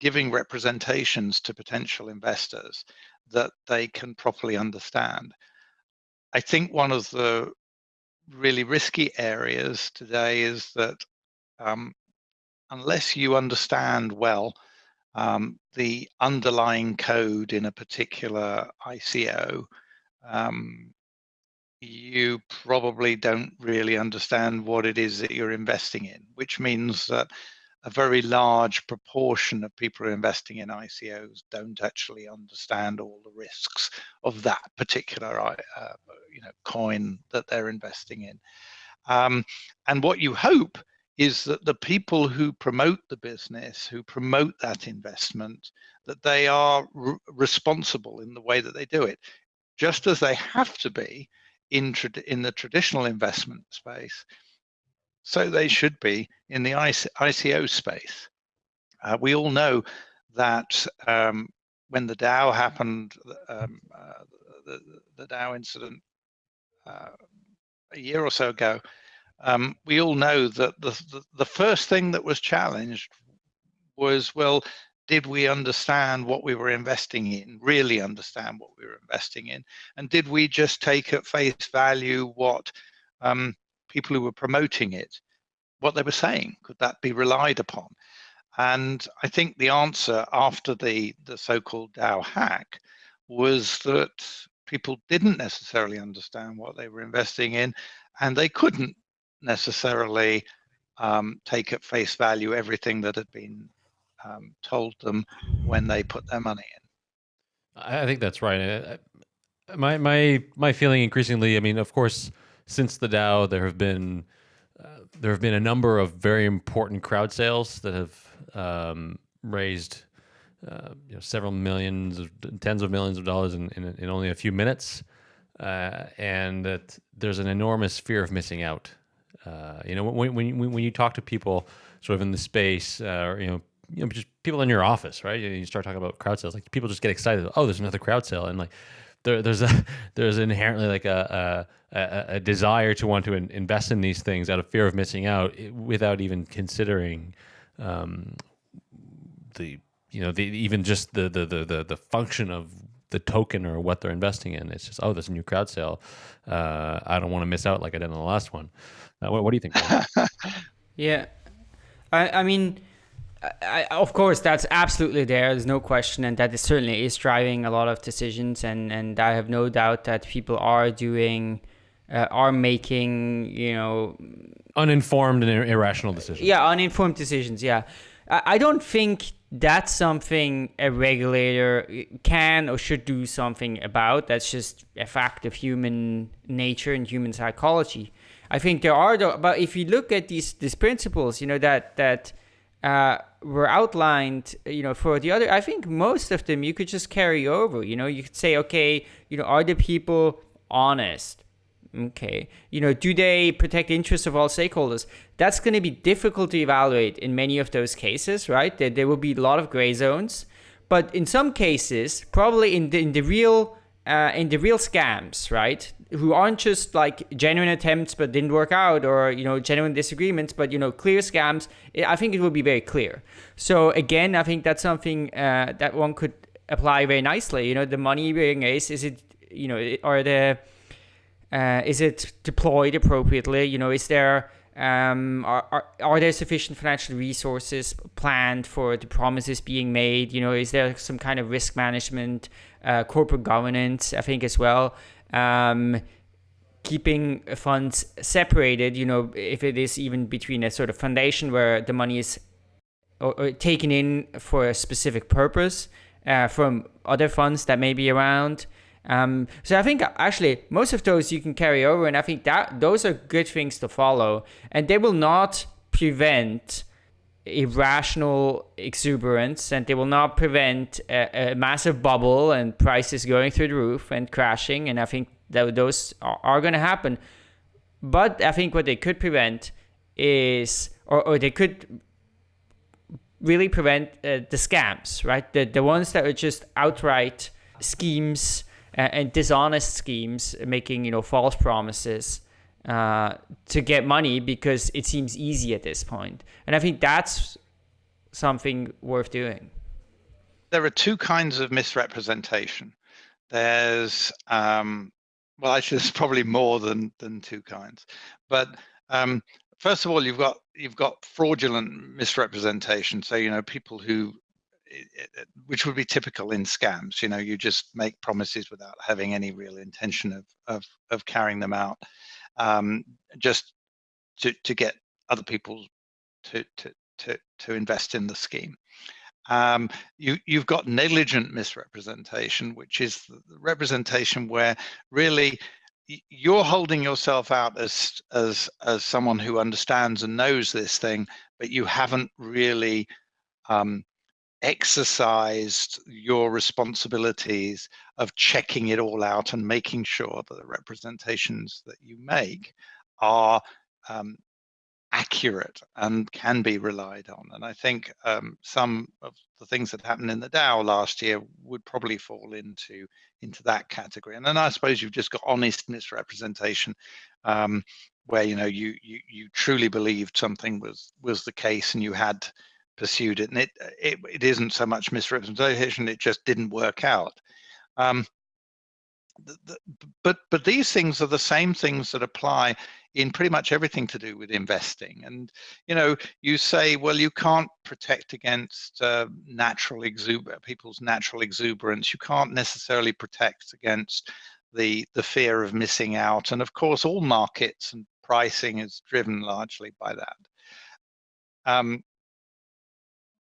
giving representations to potential investors that they can properly understand. I think one of the really risky areas today is that um, unless you understand well um, the underlying code in a particular ICO, um, you probably don't really understand what it is that you're investing in, which means that a very large proportion of people who are investing in ICOs don't actually understand all the risks of that particular uh, you know, coin that they're investing in. Um, and what you hope is that the people who promote the business, who promote that investment, that they are responsible in the way that they do it, just as they have to be in, in the traditional investment space so they should be in the ICO space. Uh, we all know that um, when the DAO happened, um, uh, the, the, DAO incident uh, a year or so ago, um, we all know that the, the, the, first thing that was challenged was well, did we understand what we were investing in, really understand what we were investing in? And did we just take at face value what um, people who were promoting it, what they were saying? Could that be relied upon? And I think the answer after the, the so-called DAO hack was that people didn't necessarily understand what they were investing in and they couldn't necessarily um, take at face value everything that had been um, told them when they put their money in. I think that's right. My my my feeling increasingly. I mean, of course, since the DAO, there have been uh, there have been a number of very important crowd sales that have um, raised uh, you know, several millions, of, tens of millions of dollars in, in, in only a few minutes, uh, and that there's an enormous fear of missing out. Uh, you know, when, when, when you talk to people sort of in the space, uh, or, you know, you know, just people in your office, right? You start talking about crowd sales, like people just get excited. Oh, there's another crowd sale, and like there, there's a there's inherently like a, a, a desire to want to in, invest in these things out of fear of missing out, without even considering um, the you know the even just the, the the the function of the token or what they're investing in. It's just oh, there's a new crowd sale. Uh, I don't want to miss out like I did in the last one. Uh, what, what, do you think? yeah, I I mean. I, of course, that's absolutely there. There's no question, and that is certainly is driving a lot of decisions. And and I have no doubt that people are doing, uh, are making, you know, uninformed and irrational decisions. Yeah, uninformed decisions. Yeah, I, I don't think that's something a regulator can or should do something about. That's just a fact of human nature and human psychology. I think there are, though, but if you look at these these principles, you know that that uh, were outlined, you know, for the other, I think most of them you could just carry over. You know, you could say, okay, you know, are the people honest? Okay. You know, do they protect the interests of all stakeholders? That's going to be difficult to evaluate in many of those cases, right? There, there will be a lot of gray zones. But in some cases, probably in the, in the real uh, in the real scams, right? Who aren't just like genuine attempts but didn't work out, or you know genuine disagreements, but you know clear scams. I think it will be very clear. So again, I think that's something uh, that one could apply very nicely. You know, the money being raised is it you know are the uh, is it deployed appropriately? You know, is there um, are, are, are there sufficient financial resources planned for the promises being made? You know, is there some kind of risk management, uh, corporate governance? I think as well. Um, keeping funds separated, you know, if it is even between a sort of foundation where the money is or, or taken in for a specific purpose uh, from other funds that may be around. Um, so I think actually most of those you can carry over, and I think that those are good things to follow, and they will not prevent irrational exuberance, and they will not prevent a, a massive bubble and prices going through the roof and crashing. And I think that those are, are going to happen. But I think what they could prevent is, or, or they could really prevent uh, the scams, right? The the ones that are just outright schemes and dishonest schemes, making you know false promises uh, to get money because it seems easy at this point. And I think that's something worth doing. There are two kinds of misrepresentation. There's um, well, actually, there's probably more than than two kinds, but um, first of all, you've got you've got fraudulent misrepresentation. So you know people who which would be typical in scams. You know, you just make promises without having any real intention of of, of carrying them out, um, just to to get other people to to to to invest in the scheme. Um, you you've got negligent misrepresentation, which is the representation where really you're holding yourself out as as as someone who understands and knows this thing, but you haven't really um, exercised your responsibilities of checking it all out and making sure that the representations that you make are um, accurate and can be relied on. And I think um, some of the things that happened in the DAO last year would probably fall into into that category. And then I suppose you've just got honest misrepresentation, um, where you know you you you truly believed something was was the case and you had pursued it, and it it, it isn't so much misrepresentation; it just didn't work out. Um, the, the, but but these things are the same things that apply in pretty much everything to do with investing. And you know, you say, well, you can't protect against uh, natural exuber people's natural exuberance. You can't necessarily protect against the the fear of missing out. And of course, all markets and pricing is driven largely by that. Um,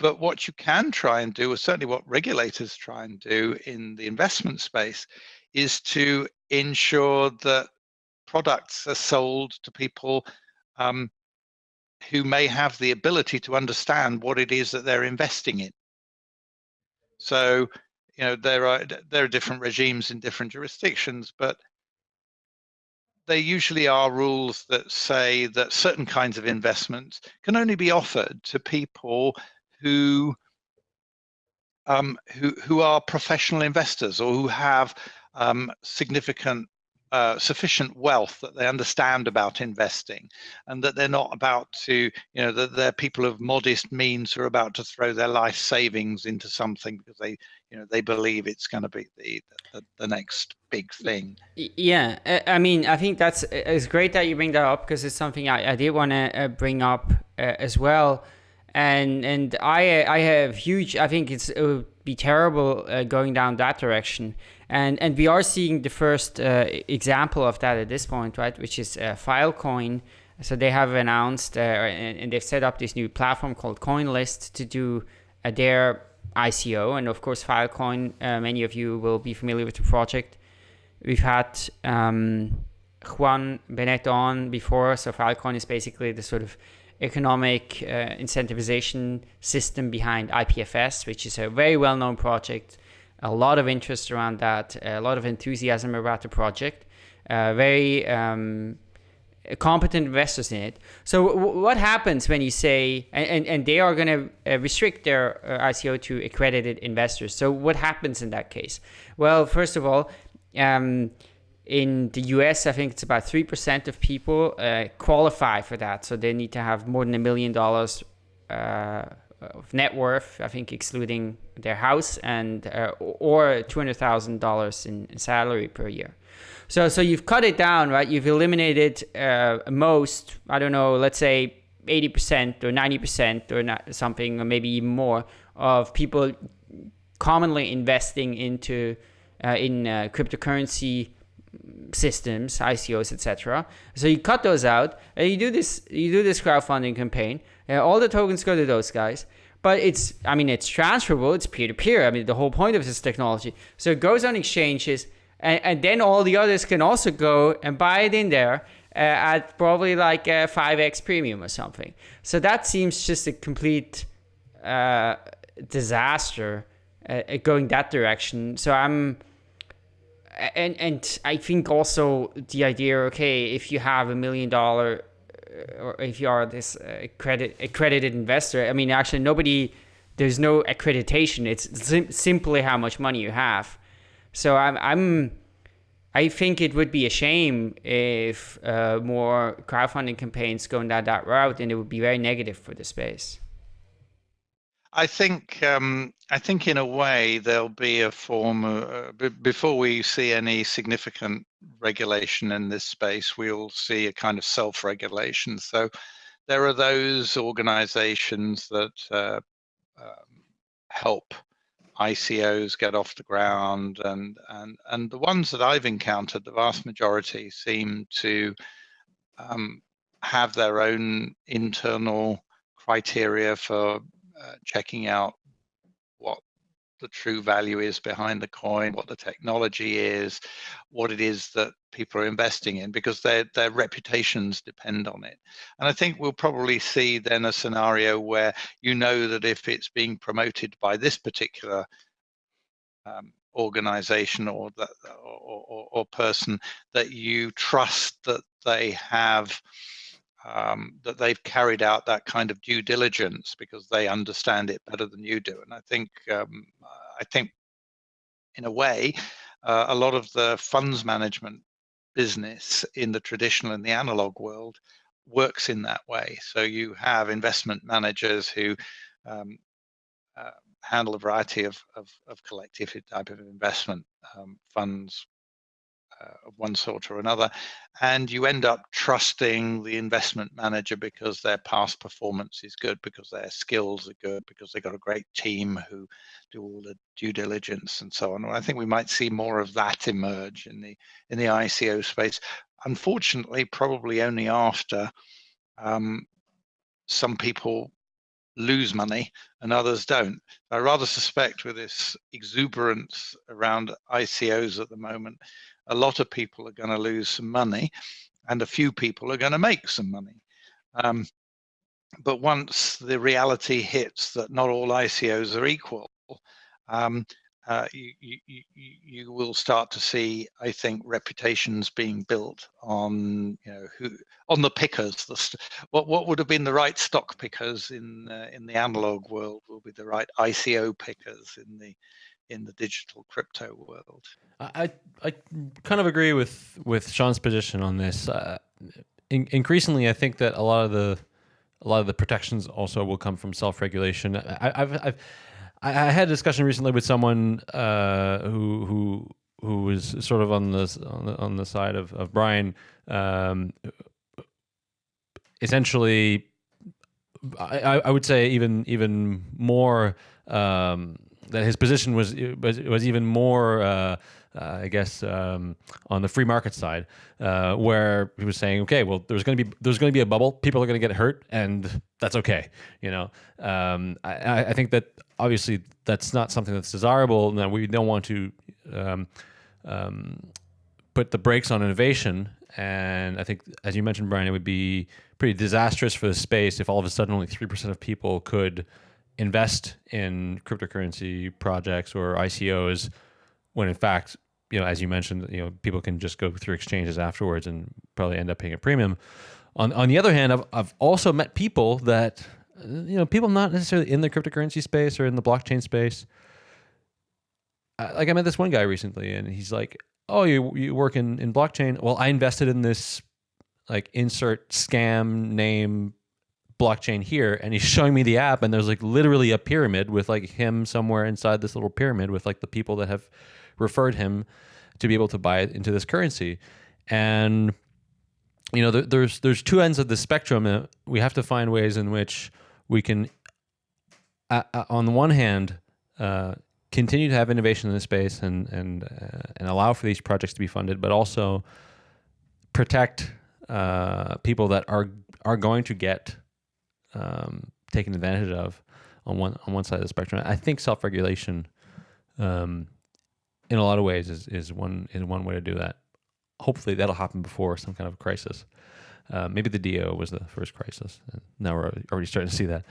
but what you can try and do, or certainly what regulators try and do in the investment space, is to ensure that products are sold to people um, who may have the ability to understand what it is that they're investing in. So, you know, there are there are different regimes in different jurisdictions, but there usually are rules that say that certain kinds of investments can only be offered to people who um, who who are professional investors or who have um, significant uh, sufficient wealth that they understand about investing and that they're not about to you know that they're people of modest means who are about to throw their life savings into something because they you know they believe it's going to be the, the, the next big thing. Yeah i mean i think that's it's great that you bring that up because it's something i, I did want to uh, bring up uh, as well and and i i have huge i think it's it would be terrible uh, going down that direction and and we are seeing the first uh, example of that at this point, right? Which is uh, Filecoin. So they have announced uh, and, and, they've set up this new platform called CoinList to do uh, their ICO. And of course, Filecoin. Uh, many of you will be familiar with the project. We've had um, Juan Benet on before. So Filecoin is basically the sort of economic uh, incentivization system behind IPFS, which is a very well-known project a lot of interest around that, a lot of enthusiasm about the project, uh, very um, competent investors in it. So what happens when you say, and, and, and they are going to uh, restrict their uh, ICO to accredited investors. So what happens in that case? Well, first of all, um, in the US, I think it's about 3% of people uh, qualify for that. So they need to have more than a million dollars uh, of net worth, I think excluding their house and uh, or two hundred thousand dollars in salary per year. So so you've cut it down, right? You've eliminated uh, most. I don't know. Let's say eighty percent or ninety percent or not something, or maybe even more of people commonly investing into uh, in uh, cryptocurrency systems, ICOs, etc. So you cut those out, and you do this. You do this crowdfunding campaign. And all the tokens go to those guys. But it's, I mean, it's transferable. It's peer to peer. I mean, the whole point of this technology. So it goes on exchanges, and, and then all the others can also go and buy it in there uh, at probably like a 5x premium or something. So that seems just a complete uh, disaster uh, going that direction. So I'm and and I think also the idea, okay, if you have a million dollar, uh, or if you are this uh, credit accredited investor, I mean, actually nobody, there's no accreditation. It's sim simply how much money you have. So I'm I'm. I think it would be a shame if uh, more crowdfunding campaigns going down that route, and it would be very negative for the space. I think um, I think in a way there'll be a form of, uh, before we see any significant regulation in this space, we'll see a kind of self-regulation. So there are those organizations that uh, um, help ICOs get off the ground, and and and the ones that I've encountered, the vast majority seem to um, have their own internal criteria for uh, checking out what the true value is behind the coin, what the technology is, what it is that people are investing in, because their their reputations depend on it. And I think we'll probably see then a scenario where you know that if it's being promoted by this particular um, organization or, that, or, or, or person, that you trust that they have um, that they've carried out that kind of due diligence because they understand it better than you do. And I think, um, I think, in a way, uh, a lot of the funds management business in the traditional and the analog world works in that way. So you have investment managers who um, uh, handle a variety of, of, of collective type of investment um, funds of one sort or another, and you end up trusting the investment manager because their past performance is good, because their skills are good, because they've got a great team who do all the due diligence and so on. I think we might see more of that emerge in the in the ICO space. Unfortunately, probably only after um, some people lose money and others don't. I rather suspect with this exuberance around ICOs at the moment, a lot of people are going to lose some money and a few people are going to make some money. Um, but once the reality hits that not all ICOs are equal, um, uh, you, you, you will start to see, I think, reputations being built on you know who on the pickers. The what what would have been the right stock pickers in uh, in the analog world will be the right ICO pickers in the in the digital crypto world. I I kind of agree with with Sian's position on this. Uh, in, increasingly, I think that a lot of the a lot of the protections also will come from self regulation. I've I've I, I had a discussion recently with someone uh, who who who was sort of on the on the, on the side of of Brian. Um, essentially, I, I would say even even more um, that his position was was, was even more. Uh, uh, I guess um, on the free market side, uh, where he was saying, okay, well, there's going to be there's going to be a bubble. People are going to get hurt, and that's okay. You know, um, I, I, think that obviously that's not something that's desirable, and that we don't want to um, um, put the brakes on innovation. And I think, as you mentioned, Brian, it would be pretty disastrous for the space if all of a sudden only three percent of people could invest in cryptocurrency projects or ICOs, when in fact, you know, as you mentioned, you know, people can just go through exchanges afterwards and probably end up paying a premium. On on the other hand, I've I've also met people that you know, people not necessarily in the cryptocurrency space or in the blockchain space. like I met this one guy recently, and he's like, "Oh, you you work in in blockchain? Well, I invested in this like insert scam name blockchain here and he's showing me the app and there's like literally a pyramid with like him somewhere inside this little pyramid with like the people that have referred him to be able to buy it into this currency. And you know there, there's there's two ends of the spectrum we have to find ways in which we can, uh, uh, on the one hand, uh, continue to have innovation in this space and and uh, and allow for these projects to be funded, but also protect uh, people that are are going to get um, taken advantage of on one on one side of the spectrum. I think self regulation, um, in a lot of ways, is is one is one way to do that. Hopefully, that'll happen before some kind of crisis. Uh, maybe the DAO was the first crisis. And now we're already starting to see that.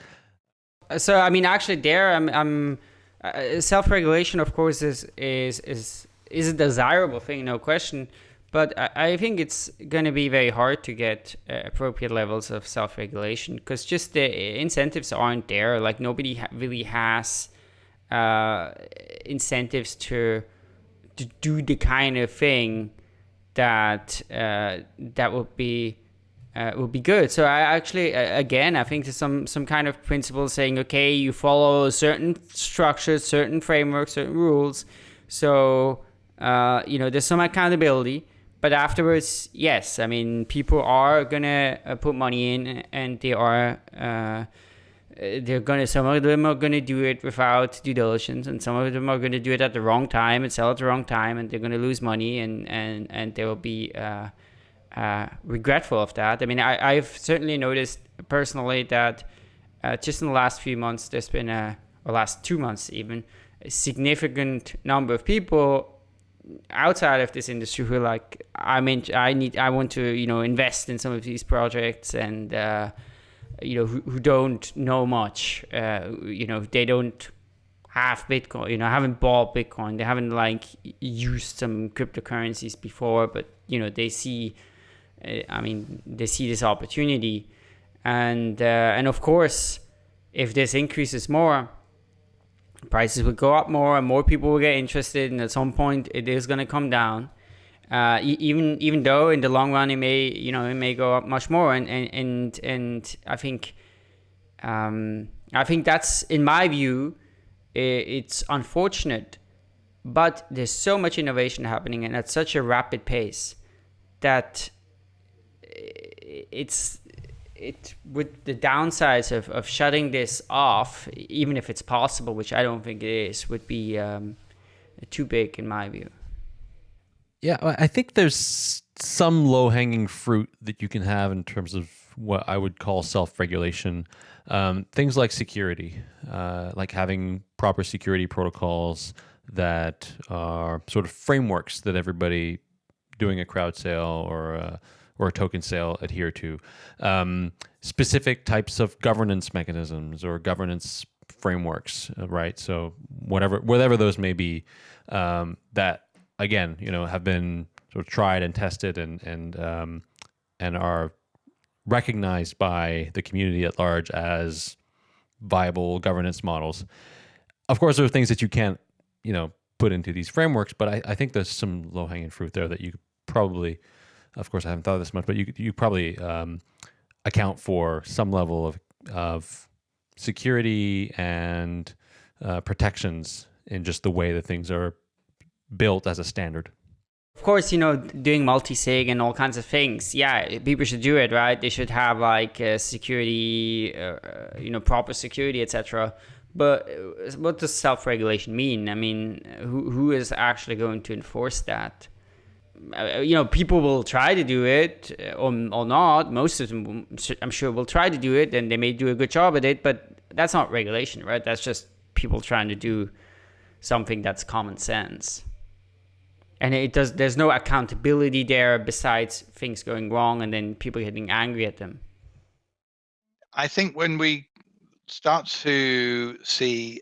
So I mean, actually, there I'm, I'm uh, self-regulation, of course, is is is is a desirable thing, no question. But I, think it's going to be very hard to get uh, appropriate levels of self-regulation because just the incentives aren't there. Like nobody ha really has uh, incentives to to do the kind of thing that uh, that would be uh, would be good. So I actually, uh, again, I think there's some some kind of principle saying, okay, you follow certain structures, certain frameworks, certain rules. So uh, you know, there's some accountability. But afterwards, yes, I mean, people are gonna uh, put money in, and they are uh, they're gonna some of them are gonna do it without due diligence, and some of them are gonna do it at the wrong time and sell at the wrong time, and they're gonna lose money, and and and there will be uh, uh, regretful of that. I mean, I, have certainly noticed personally that uh, just in the last few months, there's been a, or last two months even, a significant number of people outside of this industry who are like, I mean, I need, I want to, you know, invest in some of these projects and, uh, you know, who, who, don't know much, uh, you know, they don't have Bitcoin, you know, haven't bought Bitcoin, they haven't like used some cryptocurrencies before, but, you know, they see, I mean, they see this opportunity, and uh, and of course, if this increases more, prices will go up more, and more people will get interested, and at some point, it is going to come down. Uh, even even though in the long run it may you know it may go up much more, and and and, and I think um, I think that's, in my view, it's unfortunate, but there's so much innovation happening and at such a rapid pace that it's it with the downsides of, of shutting this off, even if it's possible, which I don't think it is, would be um, too big in my view. Yeah, I think there's some low hanging fruit that you can have in terms of what I would call self regulation. Um, things like security, uh, like having proper security protocols that are sort of frameworks that everybody doing a crowd sale or a, or a token sale adhere to. Um, specific types of governance mechanisms or governance frameworks, uh, right? So whatever whatever those may be, um, that again, you know, have been sort of tried and tested and and um, and are recognized by the community at large as viable governance models. Of course, there are things that you can't, you know, put into these frameworks, but I, I think there's some low hanging fruit there that you probably, of course, I haven't thought of this much, but you you probably um, account for some level of of security and uh, protections in just the way that things are built as a standard. Of course, you know, doing multi-sig and all kinds of things. Yeah, people should do it, right? They should have like uh, security, uh, you know, proper security, etc. But uh, what does self-regulation mean? I mean, who who is actually going to enforce that? Uh, you know, people will try to do it uh, or, or not. Most of them, I'm sure, will try to do it, and they may do a good job at it. But that's not regulation, right? That's just people trying to do something that's common sense. And it does. There's no accountability there besides things going wrong and then people getting angry at them. I think when we start to see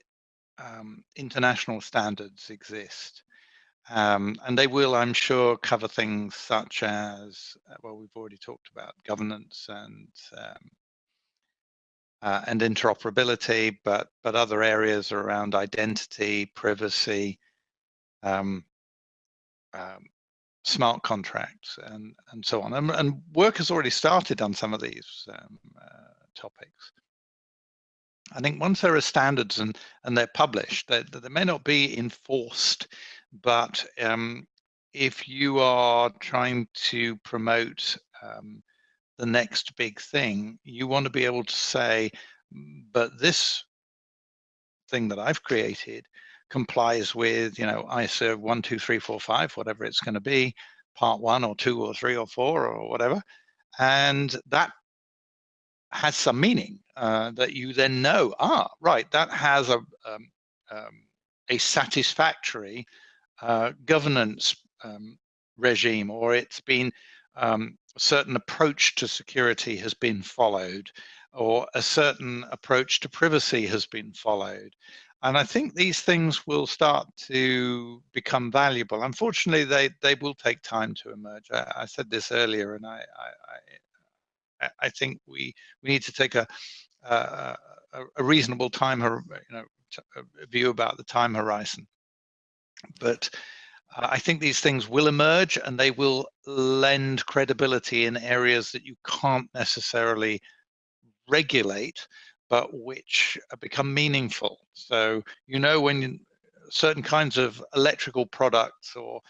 um, international standards exist, um, and they will, I'm sure, cover things such as, uh, well, we've already talked about governance and um, uh, and interoperability, but but other areas are around identity, privacy, um, um, smart contracts, and and so on. And, and, work has already started on some of these um, uh, topics. I think once there are standards and and they're published, they, they may not be enforced but um, if you are trying to promote um, the next big thing, you want to be able to say, but this thing that I've created complies with, you know, ISO 12345, whatever it's going to be, part one or two or three or four or whatever. And that has some meaning uh, that you then know, ah, right, that has a, um, um, a satisfactory uh, governance um, regime or it's been um, a certain approach to security has been followed or a certain approach to privacy has been followed. And I think these things will start to become valuable. Unfortunately, they, they will take time to emerge. I, I said this earlier, and I, I, I, think we, we need to take a, a, a reasonable time, you know, view about the time horizon. But uh, I think these things will emerge and they will lend credibility in areas that you can't necessarily regulate, but which become meaningful. So, you know, when certain kinds of electrical products or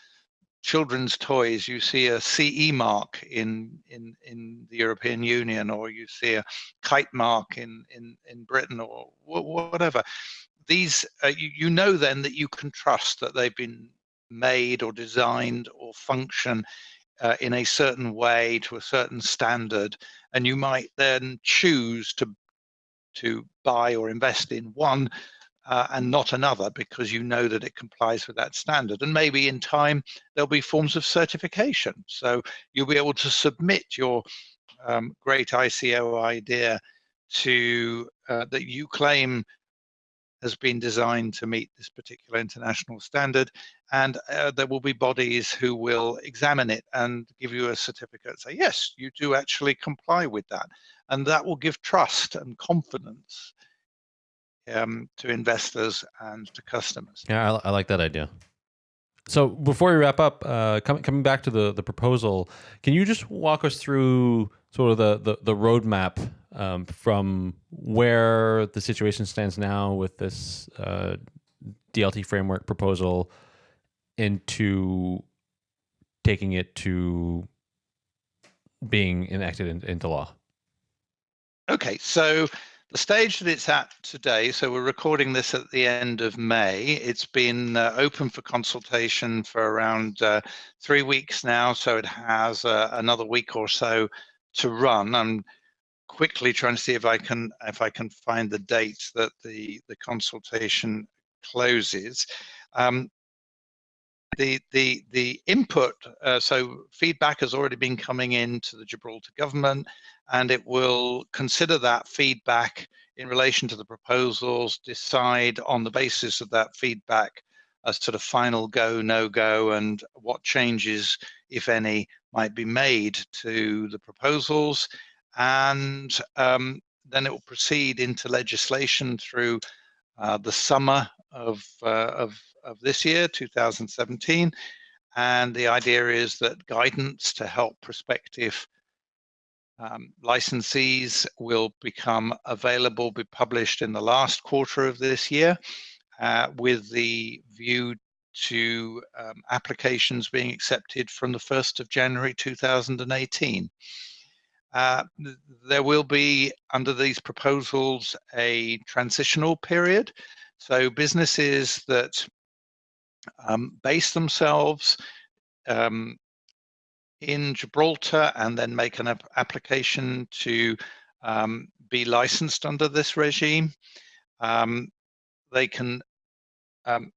children's toys, you see a CE mark in, in, in the European Union, or you see a kite mark in, in, in Britain, or whatever these uh, you, you know then that you can trust that they've been made or designed or function uh, in a certain way to a certain standard and you might then choose to to buy or invest in one uh, and not another because you know that it complies with that standard. And maybe in time there'll be forms of certification. So you'll be able to submit your um, great ICO idea to uh, that you claim has been designed to meet this particular international standard. And uh, there will be bodies who will examine it and give you a certificate, say, yes, you do actually comply with that. And that will give trust and confidence um, to investors and to customers. Yeah, I, I, like that idea. So before we wrap up, uh, com coming back to the, the proposal, can you just walk us through sort of the, the, the roadmap um, from where the situation stands now with this uh, DLT framework proposal into taking it to being enacted in, into law? Okay, so the stage that it's at today, so we're recording this at the end of May. It's been uh, open for consultation for around uh, three weeks now, so it has uh, another week or so to run. I'm quickly trying to see if I can if I can find the date that the the consultation closes. Um, the the the input uh, so feedback has already been coming in to the Gibraltar government and it will consider that feedback in relation to the proposals decide on the basis of that feedback a sort of final go no go and what changes if any might be made to the proposals and um, then it will proceed into legislation through uh, the summer of, uh, of of this year, 2017. And the idea is that guidance to help prospective um, licensees will become available, be published in the last quarter of this year, uh, with the view to um, applications being accepted from the 1st of January 2018. Uh, there will be, under these proposals, a transitional period. So businesses that um, base themselves um, in Gibraltar and then make an ap application to um, be licensed under this regime. Um, they can, um,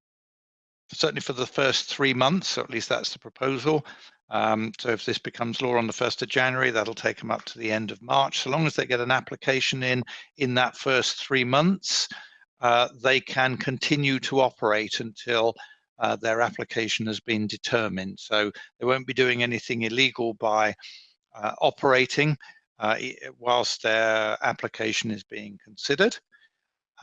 certainly for the first three months, or at least that's the proposal. Um, so if this becomes law on the 1st of January, that'll take them up to the end of March. So long as they get an application in in that first three months, uh, they can continue to operate until uh, their application has been determined. So they won't be doing anything illegal by uh, operating uh, whilst their application is being considered.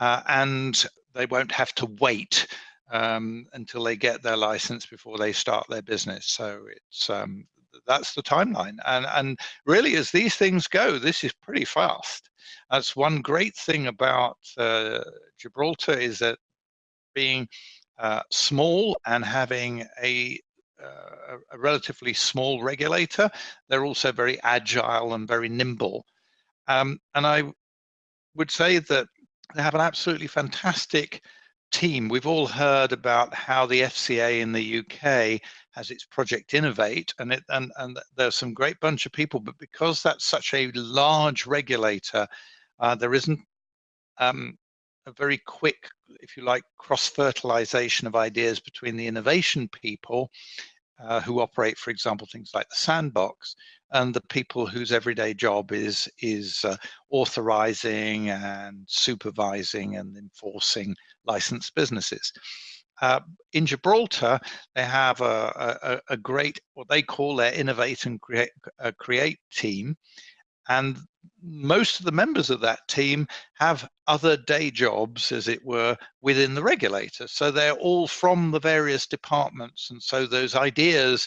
Uh, and they won't have to wait um, until they get their license before they start their business. So it's um, that's the timeline. And, and really, as these things go, this is pretty fast. That's one great thing about uh, Gibraltar is that being uh, small and having a, uh, a relatively small regulator, they're also very agile and very nimble. Um, and I would say that they have an absolutely fantastic team. We've all heard about how the FCA in the UK has its Project Innovate, and it and and there's some great bunch of people. But because that's such a large regulator, uh, there isn't um, a very quick, if you like, cross-fertilization of ideas between the innovation people uh, who operate, for example, things like the sandbox, and the people whose everyday job is is uh, authorizing and supervising and enforcing licensed businesses. Uh, in Gibraltar, they have a, a, a, great, what they call their innovate and create, uh, create team, and most of the members of that team have other day jobs, as it were, within the regulator. So they're all from the various departments. And so those ideas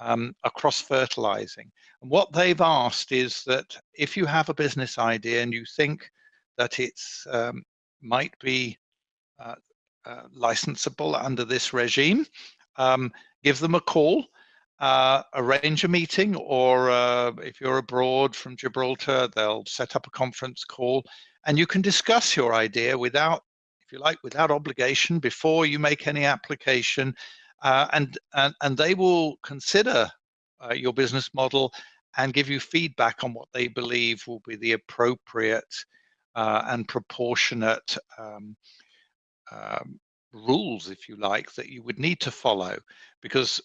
um, are cross fertilizing. And what they've asked is that if you have a business idea and you think that it um, might be licensable under this regime, um, give them a call uh, arrange a meeting, or uh, if you're abroad from Gibraltar, they'll set up a conference call, and you can discuss your idea without, if you like, without obligation before you make any application, uh, and, and and they will consider uh, your business model and give you feedback on what they believe will be the appropriate uh, and proportionate um, um, rules, if you like, that you would need to follow, because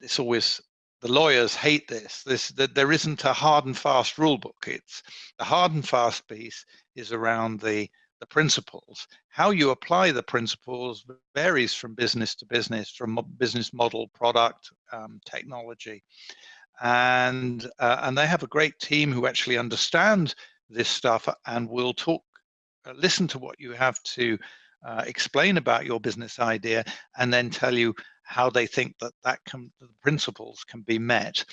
it's always the lawyers hate this. This that there isn't a hard and fast rule book. It's the hard and fast piece is around the the principles. How you apply the principles varies from business to business, from business model, product, um, technology, and uh, and they have a great team who actually understand this stuff and will talk, uh, listen to what you have to uh, explain about your business idea, and then tell you how they think that that can, the principles can be met.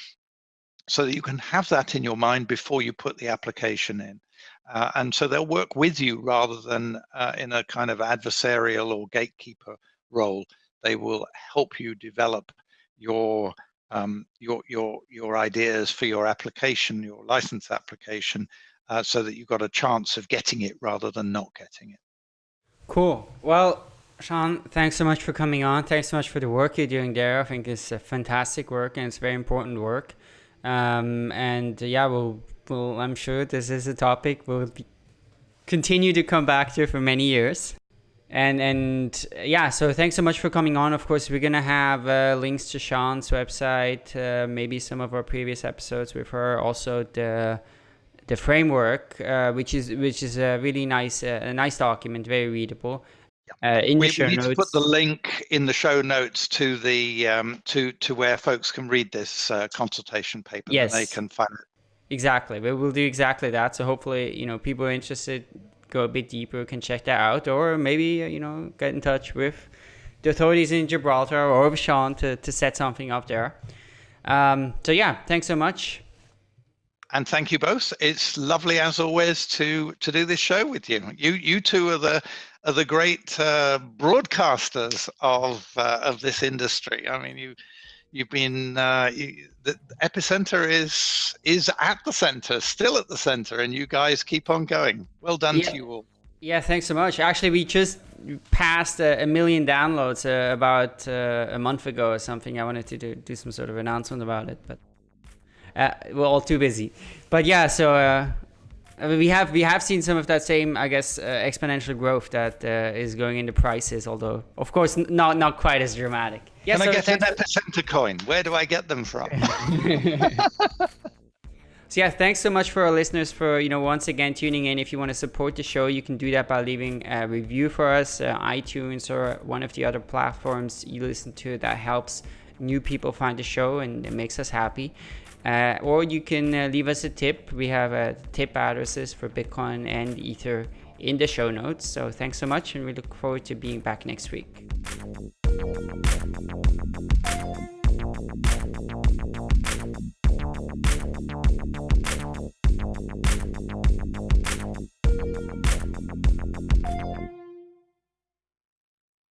so that you can have that in your mind before you put the application in. Uh, and so they'll work with you rather than uh, in a kind of adversarial or gatekeeper role. They will help you develop your um, your your your ideas for your application, your license application, uh, so that you've got a chance of getting it rather than not getting it. Cool. Well, Sian, thanks so much for coming on. Thanks so much for the work you're doing there. I think it's a fantastic work and it's very important work. Um, and uh, yeah, we'll, we'll, I'm sure this is a topic we'll be, continue to come back to for many years. And and yeah, so thanks so much for coming on. Of course, we're gonna have uh, links to Sian's website, uh, maybe some of our previous episodes with her, also the the framework, uh, which is which is a really nice uh, a nice document, very readable. Uh, in we, the show we need notes. to put the link in the show notes to the um, to to where folks can read this uh, consultation paper. Yes, they can find it. Exactly, we will do exactly that. So hopefully, you know, people are interested go a bit deeper can check that out, or maybe uh, you know get in touch with the authorities in Gibraltar or with Sian to to set something up there. Um, so yeah, thanks so much and thank you both. It's lovely as always to to do this show with you. You you two are the are the great uh, broadcasters of uh, of this industry. I mean, you you've been uh, you, the epicenter is is at the center, still at the center, and you guys keep on going. Well done yeah. to you all. Yeah, thanks so much. Actually, we just passed a, a million downloads uh, about uh, a month ago or something. I wanted to do, do some sort of announcement about it, but uh, we're all too busy. But yeah, so uh, we have we have seen some of that same, I guess, uh, exponential growth that uh, is going into prices. Although, of course, not not quite as dramatic. Yeah, Can so I get an epicenter coin? Where do I get them from? So yeah, thanks so much for our listeners for you know once again tuning in. If you want to support the show, you can do that by leaving a review for us, uh, iTunes or one of the other platforms you listen to. That helps new people find the show and it makes us happy. Uh, or you can uh, leave us a tip. We have uh, tip addresses for Bitcoin and Ether in the show notes. So thanks so much, and we look forward to being back next week.